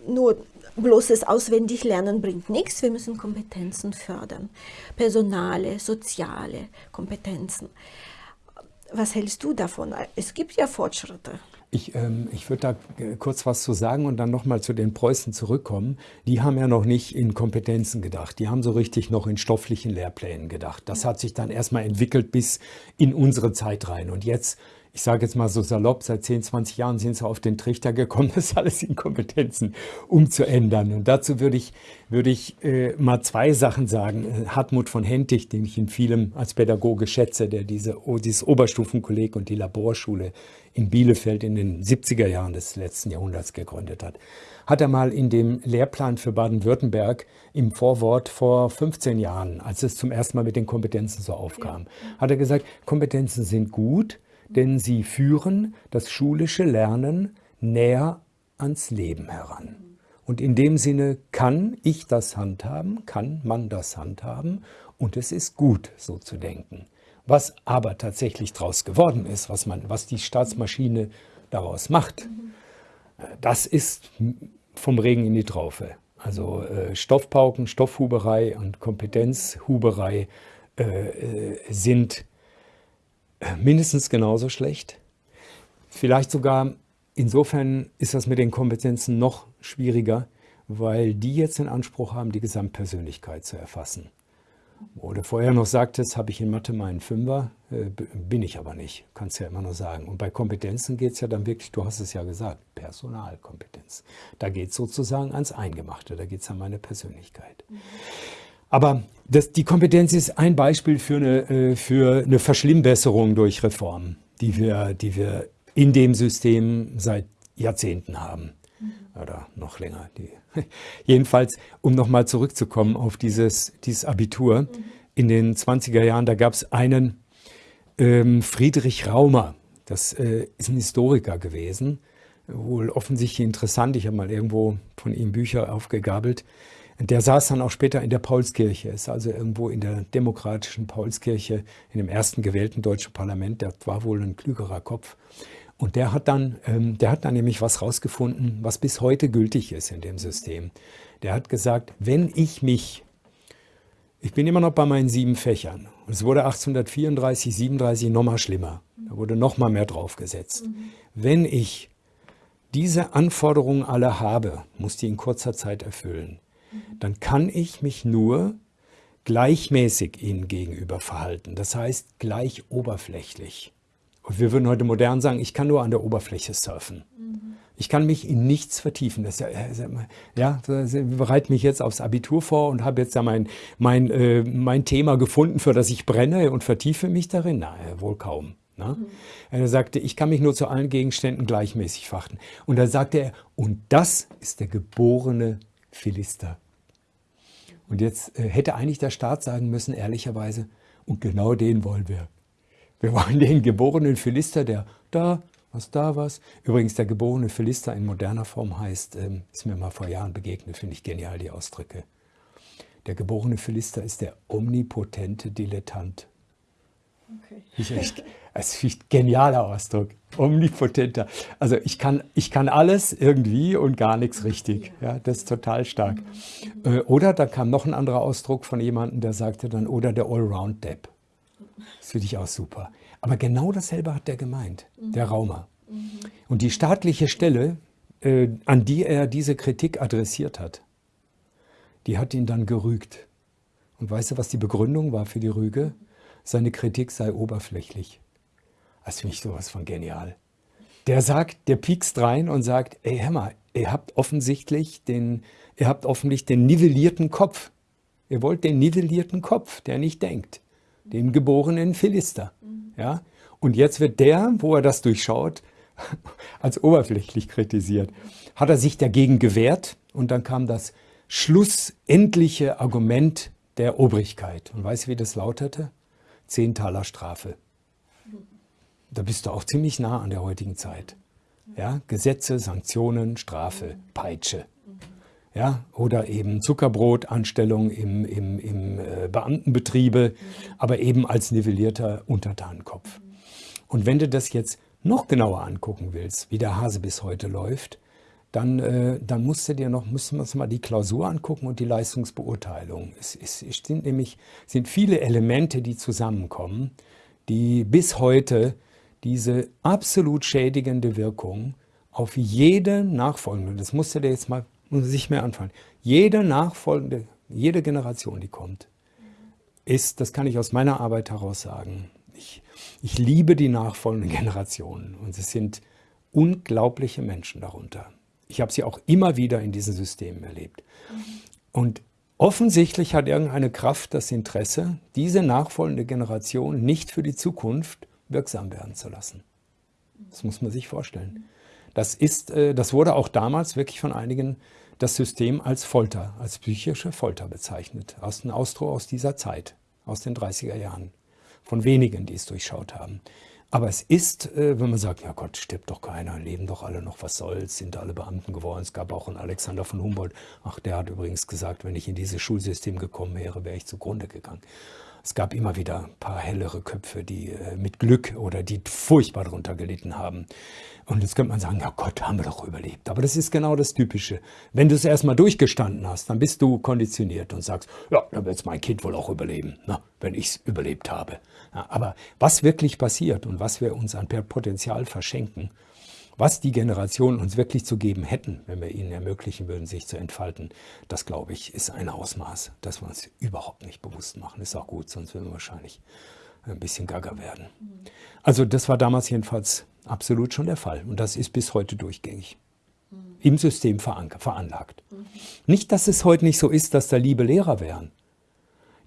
nur bloßes Auswendiglernen bringt nichts, wir müssen Kompetenzen fördern, personale, soziale Kompetenzen. Was hältst du davon? Es gibt ja Fortschritte. Ich, ähm, ich würde da äh, kurz was zu sagen und dann nochmal zu den Preußen zurückkommen. Die haben ja noch nicht in Kompetenzen gedacht. Die haben so richtig noch in stofflichen Lehrplänen gedacht. Das hat sich dann erstmal entwickelt bis in unsere Zeit rein. Und jetzt ich sage jetzt mal so salopp, seit 10, 20 Jahren sind sie auf den Trichter gekommen, das alles in Kompetenzen umzuändern. Und dazu würde ich, würde ich äh, mal zwei Sachen sagen. Äh, Hartmut von Hentig, den ich in vielem als Pädagoge schätze, der diese, dieses Oberstufenkolleg und die Laborschule in Bielefeld in den 70er Jahren des letzten Jahrhunderts gegründet hat, hat er mal in dem Lehrplan für Baden-Württemberg im Vorwort vor 15 Jahren, als es zum ersten Mal mit den Kompetenzen so aufkam, hat er gesagt, Kompetenzen sind gut, denn sie führen das schulische Lernen näher ans Leben heran. Und in dem Sinne kann ich das handhaben, kann man das handhaben und es ist gut, so zu denken. Was aber tatsächlich daraus geworden ist, was, man, was die Staatsmaschine daraus macht, das ist vom Regen in die Traufe. Also äh, Stoffpauken, Stoffhuberei und Kompetenzhuberei äh, äh sind mindestens genauso schlecht. Vielleicht sogar insofern ist das mit den Kompetenzen noch schwieriger, weil die jetzt den Anspruch haben, die Gesamtpersönlichkeit zu erfassen. Wo du vorher noch sagtest, habe ich in Mathe meinen Fünfer, äh, bin ich aber nicht, kannst ja immer nur sagen. Und bei Kompetenzen geht es ja dann wirklich, du hast es ja gesagt, Personalkompetenz. Da geht es sozusagen ans Eingemachte, da geht es an meine Persönlichkeit. Mhm. Aber das, die Kompetenz ist ein Beispiel für eine, äh, für eine Verschlimmbesserung durch Reformen, die wir, die wir in dem System seit Jahrzehnten haben. Oder noch länger. Die, jedenfalls, um nochmal zurückzukommen auf dieses, dieses Abitur. In den 20er Jahren, da gab es einen ähm, Friedrich Raumer. Das äh, ist ein Historiker gewesen. Wohl offensichtlich interessant. Ich habe mal irgendwo von ihm Bücher aufgegabelt. Der saß dann auch später in der Paulskirche, ist also irgendwo in der demokratischen Paulskirche, in dem ersten gewählten deutschen Parlament. Der war wohl ein klügerer Kopf. Und der hat dann, ähm, der hat dann nämlich was rausgefunden, was bis heute gültig ist in dem System. Der hat gesagt, wenn ich mich, ich bin immer noch bei meinen sieben Fächern, und es wurde 1834, 37 nochmal schlimmer. Da wurde nochmal mehr draufgesetzt. Mhm. Wenn ich diese Anforderungen alle habe, muss die in kurzer Zeit erfüllen dann kann ich mich nur gleichmäßig ihnen gegenüber verhalten. Das heißt gleich oberflächlich. Und wir würden heute modern sagen, ich kann nur an der Oberfläche surfen. Mhm. Ich kann mich in nichts vertiefen. Das, ja, ich bereite mich jetzt aufs Abitur vor und habe jetzt ja mein, mein, äh, mein Thema gefunden, für das ich brenne und vertiefe mich darin. Na, wohl kaum. Ne? Mhm. Er sagte, ich kann mich nur zu allen Gegenständen gleichmäßig fachten. Und da sagte er, und das ist der geborene Philister. Und jetzt äh, hätte eigentlich der Staat sagen müssen, ehrlicherweise, und genau den wollen wir. Wir wollen den geborenen Philister, der da, was da, was. Übrigens, der geborene Philister in moderner Form heißt, ähm, ist mir mal vor Jahren begegnet, finde ich genial, die Ausdrücke. Der geborene Philister ist der omnipotente Dilettant. Okay. Ich, ich, das ist ein genialer Ausdruck. Omnipotenter. Also ich kann, ich kann alles irgendwie und gar nichts richtig. Ja, das ist total stark. Äh, oder da kam noch ein anderer Ausdruck von jemandem, der sagte dann, oder der Allround-Depp. Das finde ich auch super. Aber genau dasselbe hat der gemeint, der Raumer. Und die staatliche Stelle, äh, an die er diese Kritik adressiert hat, die hat ihn dann gerügt. Und weißt du, was die Begründung war für die Rüge? Seine Kritik sei oberflächlich. Das finde ich sowas von genial. Der sagt, der piekst rein und sagt, ey Hammer, ihr habt offensichtlich den, ihr habt offensichtlich den nivellierten Kopf. Ihr wollt den nivellierten Kopf, der nicht denkt. Den geborenen Philister. Ja? Und jetzt wird der, wo er das durchschaut, als oberflächlich kritisiert. Hat er sich dagegen gewehrt und dann kam das schlussendliche Argument der Obrigkeit. Und weißt du, wie das lautete? Zehn Taler Strafe da bist du auch ziemlich nah an der heutigen Zeit. Ja, Gesetze, Sanktionen, Strafe, Peitsche. Ja, oder eben Zuckerbrotanstellung im, im, im äh, Beamtenbetriebe, aber eben als nivellierter Untertanenkopf. Und wenn du das jetzt noch genauer angucken willst, wie der Hase bis heute läuft, dann, äh, dann musst du dir noch, müssen wir uns mal die Klausur angucken und die Leistungsbeurteilung. Es, es, es sind nämlich sind viele Elemente, die zusammenkommen, die bis heute diese absolut schädigende Wirkung auf jede nachfolgende, das musst du dir jetzt mal sich mehr anfangen, jede nachfolgende, jede Generation, die kommt, ist, das kann ich aus meiner Arbeit heraus sagen, ich, ich liebe die nachfolgenden Generationen und es sind unglaubliche Menschen darunter. Ich habe sie auch immer wieder in diesen Systemen erlebt. Und offensichtlich hat irgendeine Kraft das Interesse, diese nachfolgende Generation nicht für die Zukunft wirksam werden zu lassen. Das muss man sich vorstellen. Das, ist, äh, das wurde auch damals wirklich von einigen das System als Folter, als psychische Folter bezeichnet. Aus einem Ausdruck aus dieser Zeit, aus den 30er Jahren. Von wenigen, die es durchschaut haben. Aber es ist, äh, wenn man sagt, ja Gott, stirbt doch keiner, leben doch alle noch, was soll's, sind alle Beamten geworden. Es gab auch einen Alexander von Humboldt. Ach, der hat übrigens gesagt, wenn ich in dieses Schulsystem gekommen wäre, wäre ich zugrunde gegangen. Es gab immer wieder ein paar hellere Köpfe, die äh, mit Glück oder die furchtbar darunter gelitten haben. Und jetzt könnte man sagen, ja Gott, haben wir doch überlebt. Aber das ist genau das Typische. Wenn du es erstmal durchgestanden hast, dann bist du konditioniert und sagst, ja, dann wird es mein Kind wohl auch überleben, na, ne, wenn ich es überlebt habe. Ja, aber was wirklich passiert und was wir uns an Potenzial verschenken, was die Generationen uns wirklich zu geben hätten, wenn wir ihnen ermöglichen würden, sich zu entfalten, das glaube ich, ist ein Ausmaß, das wir uns überhaupt nicht bewusst machen. Ist auch gut, sonst würden wir wahrscheinlich ein bisschen gaga werden. Also das war damals jedenfalls absolut schon der Fall und das ist bis heute durchgängig im System veranlagt. Nicht, dass es heute nicht so ist, dass da liebe Lehrer wären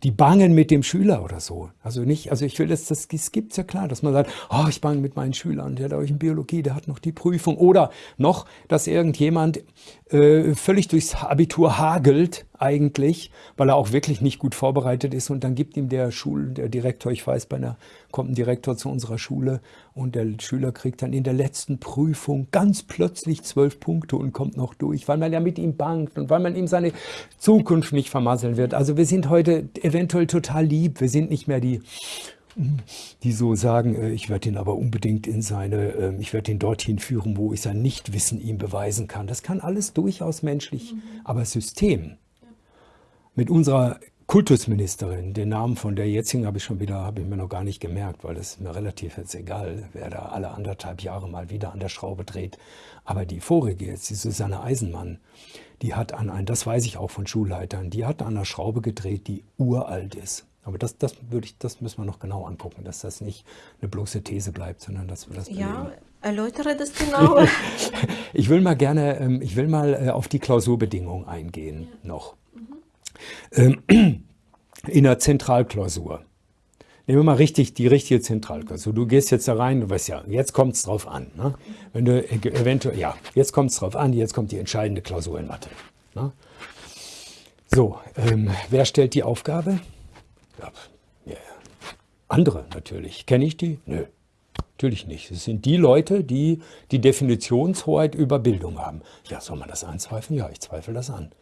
die bangen mit dem Schüler oder so. Also nicht, also ich will das, das, das gibt's ja klar, dass man sagt, oh, ich bange mit meinen Schülern, der hat euch in Biologie, der hat noch die Prüfung. Oder noch, dass irgendjemand äh, völlig durchs Abitur hagelt eigentlich, weil er auch wirklich nicht gut vorbereitet ist und dann gibt ihm der Schul, der Direktor, ich weiß, bei einer, kommt ein Direktor zu unserer Schule und der Schüler kriegt dann in der letzten Prüfung ganz plötzlich zwölf Punkte und kommt noch durch, weil man ja mit ihm bangt und weil man ihm seine Zukunft nicht vermasseln wird. Also wir sind heute eventuell total lieb, wir sind nicht mehr die die so sagen, äh, ich werde ihn aber unbedingt in seine, ähm, ich werde ihn dorthin führen, wo ich sein Nichtwissen ihm beweisen kann. Das kann alles durchaus menschlich, mhm. aber System mit unserer Kultusministerin, den Namen von der jetzigen habe ich schon wieder, habe ich mir noch gar nicht gemerkt, weil es mir relativ jetzt egal, wer da alle anderthalb Jahre mal wieder an der Schraube dreht. Aber die vorige jetzt, die Susanne Eisenmann, die hat an ein, das weiß ich auch von Schulleitern, die hat an der Schraube gedreht, die uralt ist. Aber das, das würde ich, das müssen wir noch genau angucken, dass das nicht eine bloße These bleibt, sondern dass wir das Ja, erläutere das genau. ich will mal gerne, ähm, ich will mal äh, auf die Klausurbedingungen eingehen ja. noch. Mhm. In der Zentralklausur. Nehmen wir mal richtig die richtige Zentralklausur. Du gehst jetzt da rein, du weißt ja, jetzt kommt es drauf an. Ne? Wenn du eventuell, ja, jetzt kommt es drauf an, jetzt kommt die entscheidende Klausur in Mathe. Ne? So, ähm, wer stellt die Aufgabe? Ja, ja. Andere natürlich. Kenne ich die? Nö, natürlich nicht. Es sind die Leute, die die Definitionshoheit über Bildung haben. Ja, soll man das anzweifeln? Ja, ich zweifle das an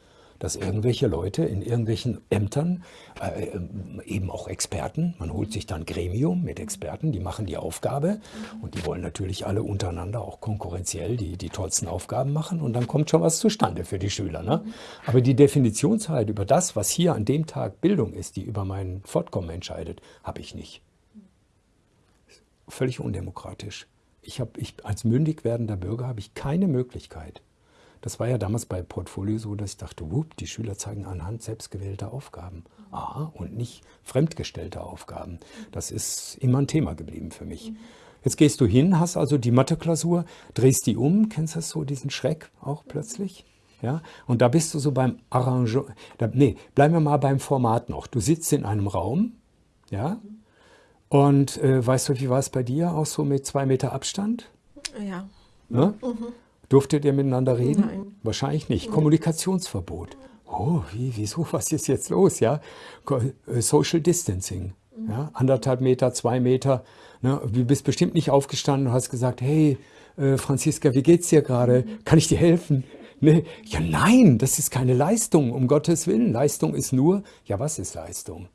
dass irgendwelche Leute in irgendwelchen Ämtern, äh, eben auch Experten, man holt sich dann Gremium mit Experten, die machen die Aufgabe und die wollen natürlich alle untereinander auch konkurrenziell die, die tollsten Aufgaben machen und dann kommt schon was zustande für die Schüler. Ne? Aber die Definitionsheit über das, was hier an dem Tag Bildung ist, die über mein Fortkommen entscheidet, habe ich nicht. Völlig undemokratisch. Ich habe, ich, als mündig werdender Bürger habe ich keine Möglichkeit, das war ja damals bei Portfolio so, dass ich dachte, wupp, die Schüler zeigen anhand selbstgewählter Aufgaben. Aha, und nicht fremdgestellter Aufgaben. Das ist immer ein Thema geblieben für mich. Jetzt gehst du hin, hast also die Mathe-Klausur, drehst die um, kennst du das so, diesen Schreck auch plötzlich? Ja, und da bist du so beim Arrangement, nee, bleiben wir mal beim Format noch. Du sitzt in einem Raum, ja, und äh, weißt du, wie war es bei dir, auch so mit zwei Meter Abstand? Ja. Ne? Mhm. Durftet ihr miteinander reden? Nein. Wahrscheinlich nicht. Nein. Kommunikationsverbot. Oh, wie, wieso, was ist jetzt los? Ja? Äh, Social Distancing. Ja? Anderthalb Meter, zwei Meter. Ne? Du bist bestimmt nicht aufgestanden und hast gesagt, hey, äh, Franziska, wie geht's dir gerade? Kann ich dir helfen? Ne? Ja, nein, das ist keine Leistung, um Gottes Willen. Leistung ist nur, ja, was ist Leistung?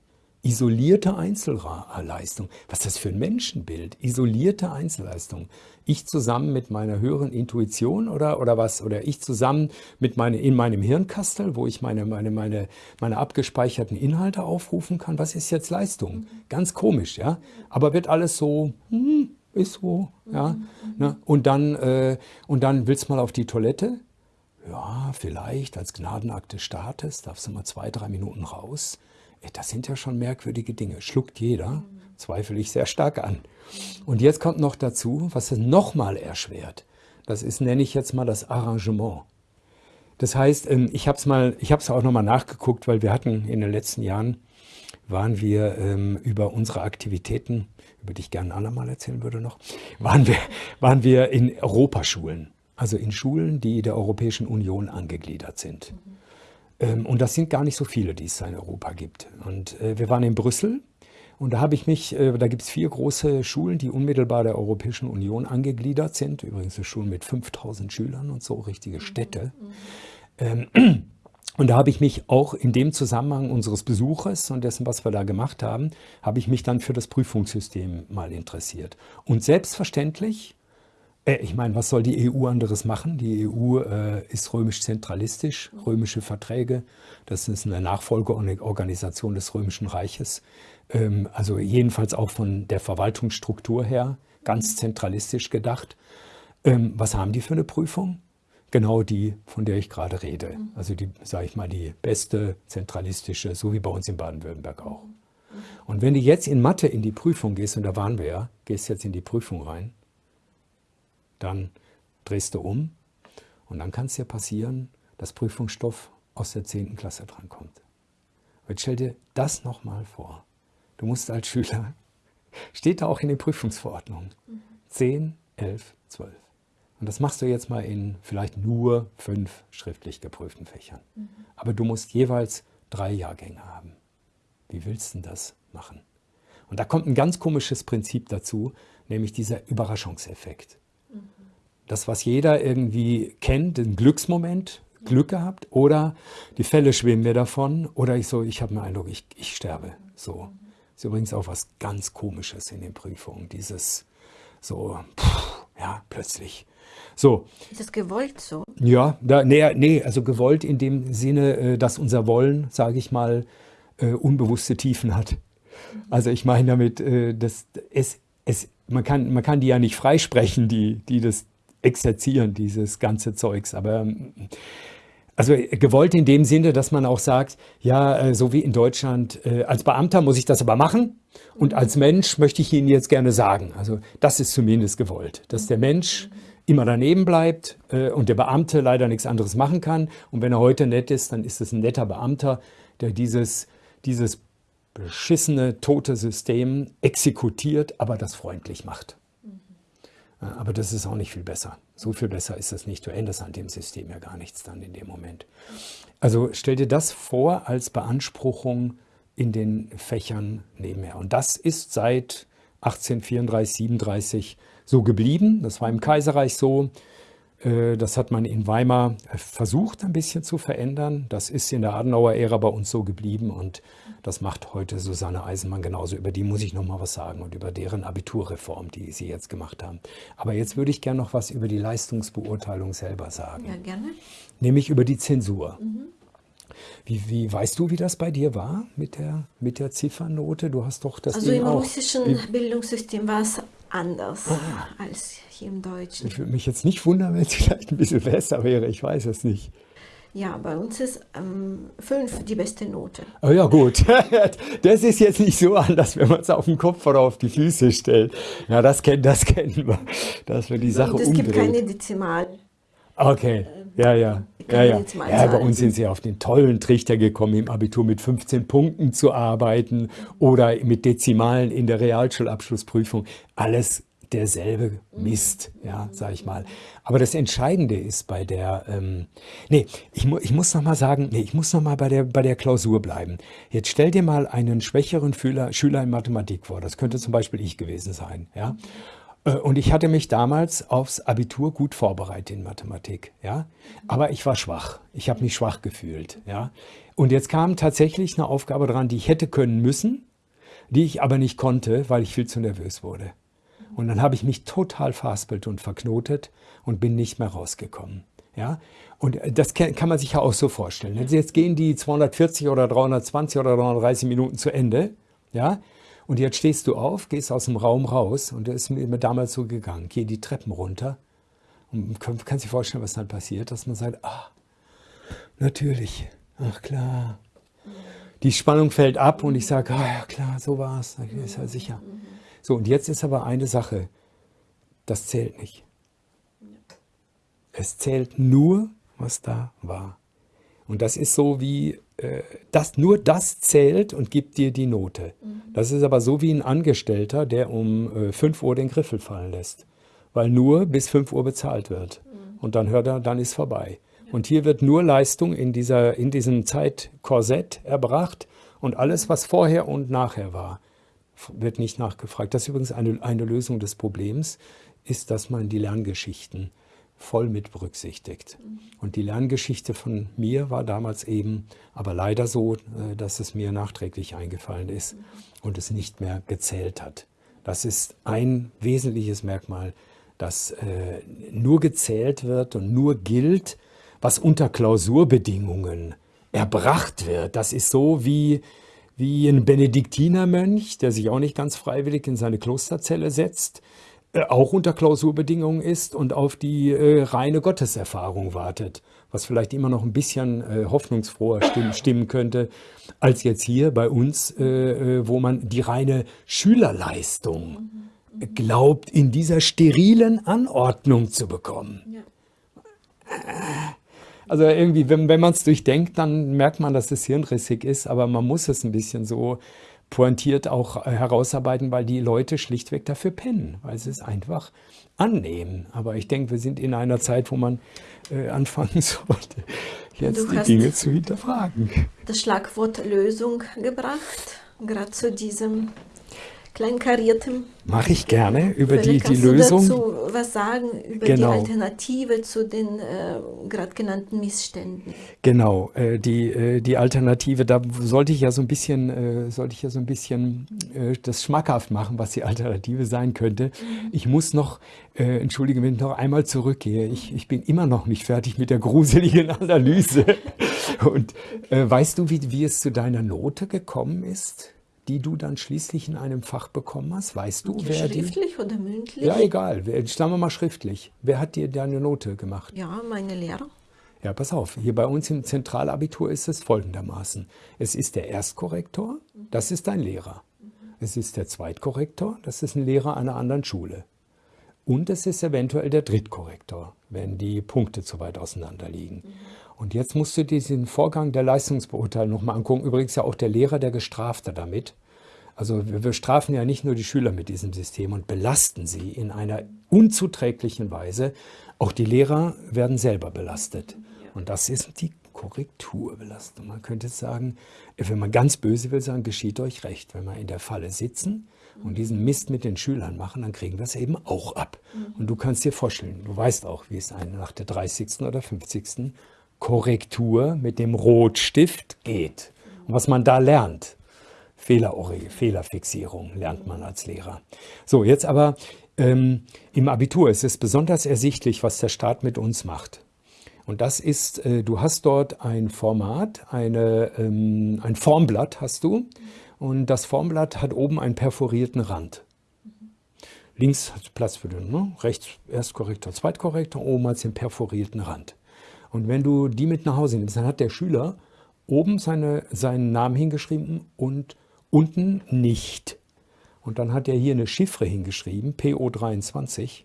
Isolierte Einzelleistung. Was ist das für ein Menschenbild? Isolierte Einzelleistung. Ich zusammen mit meiner höheren Intuition oder, oder was? Oder ich zusammen mit meine, in meinem Hirnkastel, wo ich meine, meine, meine, meine abgespeicherten Inhalte aufrufen kann. Was ist jetzt Leistung? Ganz komisch, ja? Aber wird alles so, hm, ist so, ja? Ne? Und, dann, äh, und dann willst du mal auf die Toilette? Ja, vielleicht als Gnadenakt des Staates darfst du mal zwei, drei Minuten raus das sind ja schon merkwürdige Dinge. Schluckt jeder, zweifle ich sehr stark an. Und jetzt kommt noch dazu, was es nochmal erschwert. Das ist, nenne ich jetzt mal das Arrangement. Das heißt, ähm, ich habe es mal, ich habe es auch nochmal nachgeguckt, weil wir hatten in den letzten Jahren, waren wir ähm, über unsere Aktivitäten, über die ich gerne andermal erzählen würde noch, waren wir, waren wir in Europaschulen. Also in Schulen, die der Europäischen Union angegliedert sind. Mhm. Ähm, und das sind gar nicht so viele, die es in Europa gibt. Und äh, wir waren in Brüssel und da habe ich mich, äh, da gibt es vier große Schulen, die unmittelbar der Europäischen Union angegliedert sind. Übrigens eine Schulen mit 5000 Schülern und so, richtige Städte. Ähm, und da habe ich mich auch in dem Zusammenhang unseres Besuches und dessen, was wir da gemacht haben, habe ich mich dann für das Prüfungssystem mal interessiert. Und selbstverständlich ich meine, was soll die EU anderes machen? Die EU äh, ist römisch-zentralistisch, römische Verträge. Das ist eine Nachfolgeorganisation des Römischen Reiches. Ähm, also jedenfalls auch von der Verwaltungsstruktur her ganz zentralistisch gedacht. Ähm, was haben die für eine Prüfung? Genau die, von der ich gerade rede. Also die, sage ich mal, die beste zentralistische, so wie bei uns in Baden-Württemberg auch. Und wenn du jetzt in Mathe in die Prüfung gehst, und da waren wir ja, gehst jetzt in die Prüfung rein, dann drehst du um und dann kann es dir passieren, dass Prüfungsstoff aus der 10. Klasse drankommt. Jetzt stell dir das nochmal vor. Du musst als Schüler, steht da auch in den Prüfungsverordnungen, 10, 11, 12. Und das machst du jetzt mal in vielleicht nur fünf schriftlich geprüften Fächern. Mhm. Aber du musst jeweils drei Jahrgänge haben. Wie willst du das machen? Und da kommt ein ganz komisches Prinzip dazu, nämlich dieser Überraschungseffekt das, was jeder irgendwie kennt, den Glücksmoment, Glück gehabt oder die Fälle schwimmen mir davon oder ich so, ich habe den Eindruck, ich, ich sterbe. So. Ist übrigens auch was ganz Komisches in den Prüfungen, dieses so, pff, ja, plötzlich. So. Ist das gewollt so? Ja, da, nee, nee, also gewollt in dem Sinne, äh, dass unser Wollen, sage ich mal, äh, unbewusste Tiefen hat. Also ich meine damit, äh, dass es, es, man, kann, man kann die ja nicht freisprechen, die, die das exerzieren, dieses ganze Zeugs. Aber ähm, also gewollt in dem Sinne, dass man auch sagt, ja, äh, so wie in Deutschland, äh, als Beamter muss ich das aber machen und als Mensch möchte ich Ihnen jetzt gerne sagen. Also das ist zumindest gewollt, dass der Mensch immer daneben bleibt äh, und der Beamte leider nichts anderes machen kann. Und wenn er heute nett ist, dann ist es ein netter Beamter, der dieses, dieses beschissene, tote System exekutiert, aber das freundlich macht. Aber das ist auch nicht viel besser. So viel besser ist das nicht. Du änderst an dem System ja gar nichts dann in dem Moment. Also stell dir das vor als Beanspruchung in den Fächern nebenher. Und das ist seit 1834, 37 so geblieben. Das war im Kaiserreich so. Äh, das hat man in Weimar versucht ein bisschen zu verändern. Das ist in der Adenauer-Ära bei uns so geblieben und das macht heute Susanne Eisenmann genauso. Über die muss ich noch mal was sagen und über deren Abiturreform, die sie jetzt gemacht haben. Aber jetzt würde ich gerne noch was über die Leistungsbeurteilung selber sagen. Ja, gerne. Nämlich über die Zensur. Mhm. Wie, wie, weißt du, wie das bei dir war mit der, mit der Ziffernote? Du hast doch das Also Ding im russischen Bildungssystem war es anders ah. als hier im Deutschen. Ich würde mich jetzt nicht wundern, wenn es vielleicht ein bisschen besser wäre. Ich weiß es nicht. Ja, bei uns ist ähm, fünf die beste Note. Oh ja, gut. Das ist jetzt nicht so anders, wenn man es auf den Kopf oder auf die Füße stellt. Ja, das, kenn, das kennen wir, dass wir die Sache Und es umdreht. gibt keine Dezimal. Okay, ja, ja. Ja, ja. ja, bei uns sind sie auf den tollen Trichter gekommen, im Abitur mit 15 Punkten zu arbeiten oder mit Dezimalen in der Realschulabschlussprüfung. Alles derselbe Mist, ja, sag ich mal. Aber das Entscheidende ist bei der, ähm, nee, ich, mu ich muss noch mal sagen, nee, ich muss noch mal bei der, bei der Klausur bleiben. Jetzt stell dir mal einen schwächeren Schüler, Schüler in Mathematik vor. Das könnte zum Beispiel ich gewesen sein, ja. Äh, und ich hatte mich damals aufs Abitur gut vorbereitet in Mathematik, ja. Aber ich war schwach. Ich habe mich schwach gefühlt, ja. Und jetzt kam tatsächlich eine Aufgabe dran, die ich hätte können müssen, die ich aber nicht konnte, weil ich viel zu nervös wurde. Und dann habe ich mich total verhaspelt und verknotet und bin nicht mehr rausgekommen. Ja? Und das kann man sich ja auch so vorstellen. Jetzt gehen die 240 oder 320 oder 330 Minuten zu Ende. Ja? Und jetzt stehst du auf, gehst aus dem Raum raus und das ist mir damals so gegangen. Geh die Treppen runter und kannst dir vorstellen, was dann passiert, dass man sagt, ah, natürlich, ach klar. Die Spannung fällt ab und ich sage, ah ja klar, so war es, ist ja sicher. So, und jetzt ist aber eine Sache, das zählt nicht. Es zählt nur, was da war. Und das ist so wie, äh, das, nur das zählt und gibt dir die Note. Mhm. Das ist aber so wie ein Angestellter, der um äh, 5 Uhr den Griffel fallen lässt. Weil nur bis 5 Uhr bezahlt wird. Mhm. Und dann hört er, dann ist vorbei. Ja. Und hier wird nur Leistung in, dieser, in diesem Zeitkorsett erbracht und alles, was vorher und nachher war, wird nicht nachgefragt. Das ist übrigens eine, eine Lösung des Problems, ist, dass man die Lerngeschichten voll mit berücksichtigt. Und die Lerngeschichte von mir war damals eben aber leider so, äh, dass es mir nachträglich eingefallen ist und es nicht mehr gezählt hat. Das ist ein wesentliches Merkmal, dass äh, nur gezählt wird und nur gilt, was unter Klausurbedingungen erbracht wird. Das ist so wie wie ein Benediktinermönch, der sich auch nicht ganz freiwillig in seine Klosterzelle setzt, äh, auch unter Klausurbedingungen ist und auf die äh, reine Gotteserfahrung wartet, was vielleicht immer noch ein bisschen äh, hoffnungsfroher stimmen, stimmen, könnte, als jetzt hier bei uns, äh, äh, wo man die reine Schülerleistung glaubt, in dieser sterilen Anordnung zu bekommen. Ja. Also irgendwie, wenn, wenn man es durchdenkt, dann merkt man, dass es hirnrissig ist, aber man muss es ein bisschen so pointiert auch äh, herausarbeiten, weil die Leute schlichtweg dafür pennen, weil sie es einfach annehmen. Aber ich denke, wir sind in einer Zeit, wo man äh, anfangen sollte, jetzt die Dinge zu hinterfragen. Das Schlagwort Lösung gebracht, gerade zu diesem kleinkariertem. Mache ich gerne über die, die kannst Lösung. Du dazu was sagen über Genau. die Alternative zu den äh, gerade genannten Missständen. Genau, äh, die, äh, die Alternative, da sollte ich ja so ein bisschen, äh, sollte ich ja so ein bisschen äh, das schmackhaft machen, was die Alternative sein könnte. Ich muss noch, äh, entschuldige, wenn ich noch einmal zurückgehe, ich, ich bin immer noch nicht fertig mit der gruseligen Analyse. Und weißt du, wie, wie es zu deiner Note gekommen ist, die du dann schließlich in einem Fach bekommen hast? Weißt du, wer die? Schriftlich oder mündlich? Ja, egal, wer- sagen wir mal schriftlich. Wer hat dir deine Note gemacht? Ja, meine Lehrer. Ja, pass auf, hier bei uns im Zentralabitur ist es folgendermaßen. Es ist der Erstkorrektor, das ist dein Lehrer. Es ist der Zweitkorrektor, das ist ein Lehrer einer anderen Schule. Und es ist eventuell der Drittkorrektor, wenn die Punkte zu weit auseinander liegen. Und jetzt musst du diesen Vorgang der Leistungsbeurteilung nochmal angucken. Übrigens ja auch der Lehrer, der Gestrafte damit. Also wir, wir strafen ja nicht nur die Schüler mit diesem System und belasten sie in einer unzuträglichen Weise. Auch die Lehrer werden selber belastet. Und das ist die Korrekturbelastung. Man könnte sagen, wenn man ganz böse will sagen, geschieht euch recht. Wenn wir in der Falle sitzen und diesen Mist mit den Schülern machen, dann kriegen wir es eben auch ab. Und du kannst dir vorstellen, du weißt auch, wie es einem nach der 30. oder 50. Korrektur mit dem Rotstift geht. Und was man da lernt. Fehlerori- Fehlerfixierung lernt man als Lehrer. So, jetzt aber ähm, im Abitur ist es besonders ersichtlich, was der Staat mit uns macht. Und das ist, äh, du hast dort ein Format, eine, ähm, ein Formblatt hast du. Und das Formblatt hat oben einen perforierten Rand. Links hat Platz für den, ne? rechts Erstkorrektor, Zweitkorrektor, oben hat den perforierten Rand. Und wenn du die mit nach Hause nimmst, dann hat der Schüler oben seine, seinen Namen hingeschrieben und unten nicht. Und dann hat er hier eine Chiffre hingeschrieben, PO23.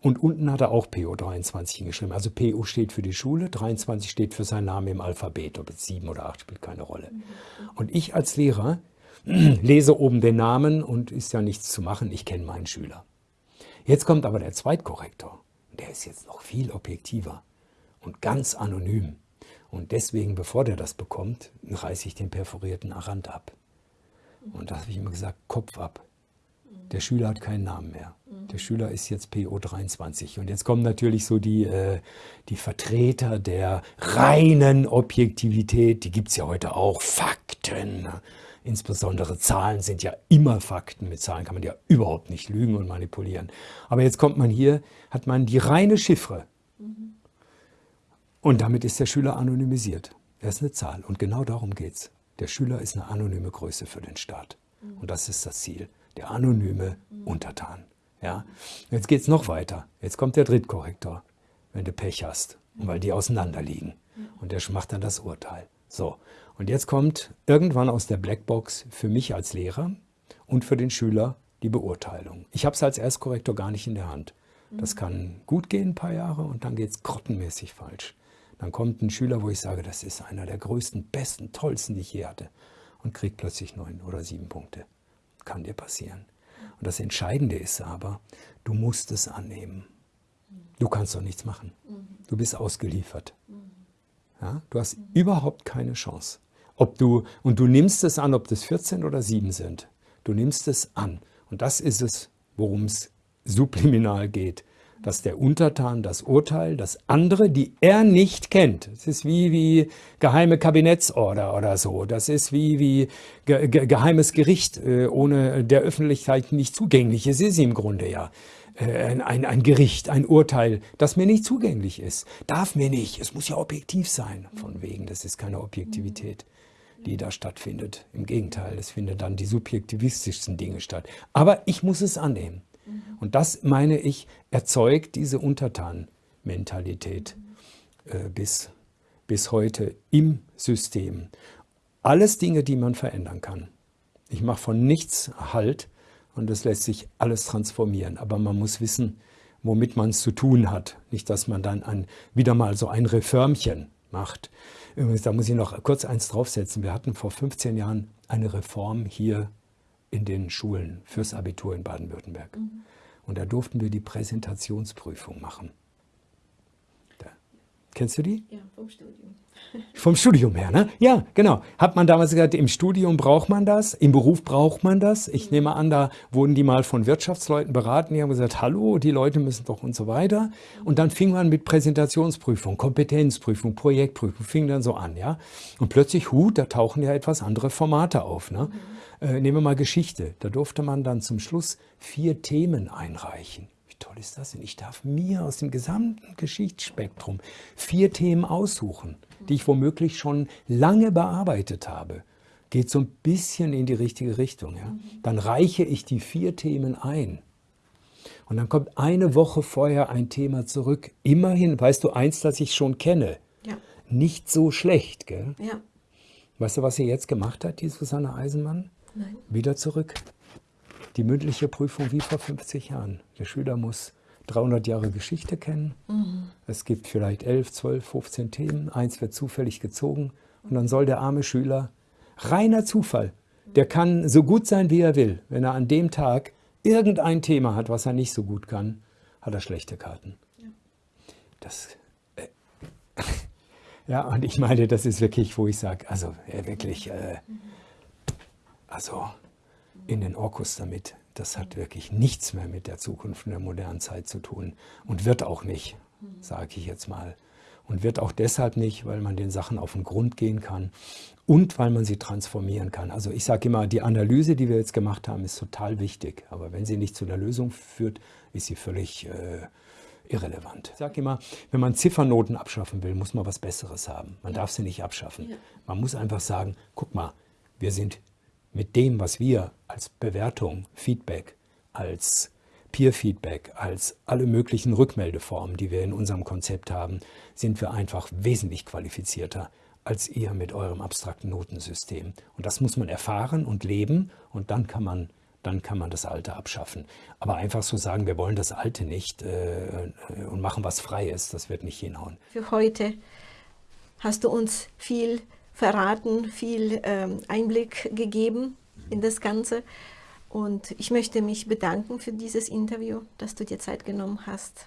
Und unten hat er auch PO23 hingeschrieben. Also PO steht für die Schule, 23 steht für seinen Namen im Alphabet. Ob es 7 oder 8 spielt keine Rolle. Und ich als Lehrer lese oben den Namen und ist ja nichts zu machen, ich kenne meinen Schüler. Jetzt kommt aber der Zweitkorrektor. Der ist jetzt noch viel objektiver und ganz anonym. Und deswegen, bevor der das bekommt, reiße ich den perforierten Rand ab. Und da habe ich immer gesagt, Kopf ab. Der Schüler hat keinen Namen mehr. Der Schüler ist jetzt PO23. Und jetzt kommen natürlich so die, äh, die Vertreter der reinen Objektivität. Die gibt es ja heute auch. Fakten. Insbesondere Zahlen sind ja immer Fakten. Mit Zahlen kann man ja überhaupt nicht lügen und manipulieren. Aber jetzt kommt man hier, hat man die reine Chiffre. Und damit ist der Schüler anonymisiert. Er ist eine Zahl. Und genau darum geht es. Der Schüler ist eine anonyme Größe für den Staat. Und das ist das Ziel. Der anonyme Untertan. Ja? Jetzt geht es noch weiter. Jetzt kommt der Drittkorrektor, wenn du Pech hast. Und weil die auseinander liegen. Und der macht dann das Urteil. So. Und jetzt kommt irgendwann aus der Blackbox für mich als Lehrer und für den Schüler die Beurteilung. Ich habe es als Erstkorrektor gar nicht in der Hand. Das kann gut gehen, ein paar Jahre, und dann geht es grottenmäßig falsch. Dann kommt ein Schüler, wo ich sage, das ist einer der größten, besten, tollsten, die ich je hatte, und kriegt plötzlich neun oder sieben Punkte. Kann dir passieren. Und das Entscheidende ist aber, du musst es annehmen. Du kannst doch nichts machen. Du bist ausgeliefert. Ja, du hast überhaupt keine Chance. Ob du, und du nimmst es an, ob das 14 oder 7 sind. Du nimmst es an. Und das ist es, worum es subliminal geht. Dass der Untertan das Urteil, das andere, die er nicht kennt. Es ist wie, wie geheime Kabinettsorder oder so. Das ist wie, wie ge ge geheimes Gericht, äh, ohne der Öffentlichkeit nicht zugänglich. Es ist im Grunde ja äh, ein, ein Gericht, ein Urteil, das mir nicht zugänglich ist. Darf mir nicht. Es muss ja objektiv sein. Von wegen, das ist keine Objektivität, die da stattfindet. Im Gegenteil, es findet dann die subjektivistischsten Dinge statt. Aber ich muss es annehmen. Und das, meine ich, erzeugt diese Untertan-Mentalität äh, bis, bis heute im System. Alles Dinge, die man verändern kann. Ich mache von nichts Halt und es lässt sich alles transformieren. Aber man muss wissen, womit man es zu tun hat. Nicht, dass man dann ein, wieder mal so ein Reformchen macht. Übrigens, da muss ich noch kurz eins draufsetzen. Wir hatten vor 15 Jahren eine Reform hier in den Schulen fürs Abitur in Baden-Württemberg. Und da durften wir die Präsentationsprüfung machen. Da Kennst du die? Ja, vom Studium. Vom Studium her, ne? Ja, genau. Hat man damals gesagt, im Studium braucht man das, im Beruf braucht man das. Ich nehme an, da wurden die mal von Wirtschaftsleuten beraten, die haben gesagt, hallo, die Leute müssen doch und so weiter. Und dann fing man mit Präsentationsprüfung, Kompetenzprüfung, Projektprüfung, fing dann so an, ja. Und plötzlich, hu, da tauchen ja etwas andere Formate auf, ne? Mhm. Äh, nehmen wir mal Geschichte. Da durfte man dann zum Schluss vier Themen einreichen. Wie toll ist das denn? Ich darf mir aus dem gesamten Geschichtsspektrum vier Themen aussuchen die ich womöglich schon lange bearbeitet habe, geht so ein bisschen in die richtige Richtung. Ja? Dann reiche ich die vier Themen ein. Und dann kommt eine Woche vorher ein Thema zurück. Immerhin, weißt du, eins, das ich schon kenne. Ja. Nicht so schlecht, gell? Ja. Weißt du, was sie jetzt gemacht hat, die Susanne Eisenmann? Nein. Wieder zurück. Die mündliche Prüfung wie vor 50 Jahren. Der Schüler muss 300 Jahre Geschichte kennen. Mhm. Es gibt vielleicht 11, 12, 15 Themen. Eins wird zufällig gezogen. Und dann soll der arme Schüler, reiner Zufall, der kann so gut sein, wie er will. Wenn er an dem Tag irgendein Thema hat, was er nicht so gut kann, hat er schlechte Karten. Ja. Das, äh, ja, und ich meine, das ist wirklich, wo ich sage, also äh, wirklich, äh, also in den Orkus damit das hat wirklich nichts mehr mit der Zukunft in der modernen Zeit zu tun und wird auch nicht, sage ich jetzt mal. Und wird auch deshalb nicht, weil man den Sachen auf den Grund gehen kann und weil man sie transformieren kann. Also ich sage immer, die Analyse, die wir jetzt gemacht haben, ist total wichtig. Aber wenn sie nicht zu einer Lösung führt, ist sie völlig äh, irrelevant. Ich sage immer, wenn man Ziffernoten abschaffen will, muss man was Besseres haben. Man darf sie nicht abschaffen. Man muss einfach sagen, guck mal, wir sind mit dem, was wir als Bewertung, Feedback, als Peer-Feedback, als alle möglichen Rückmeldeformen, die wir in unserem Konzept haben, sind wir einfach wesentlich qualifizierter als ihr mit eurem abstrakten Notensystem. Und das muss man erfahren und leben und dann kann man, dann kann man das Alte abschaffen. Aber einfach so sagen, wir wollen das Alte nicht äh, und machen was Freies, das wird nicht hinhauen. Für heute hast du uns viel verraten, viel ähm, Einblick gegeben in das Ganze. Und ich möchte mich bedanken für dieses Interview, dass du dir Zeit genommen hast.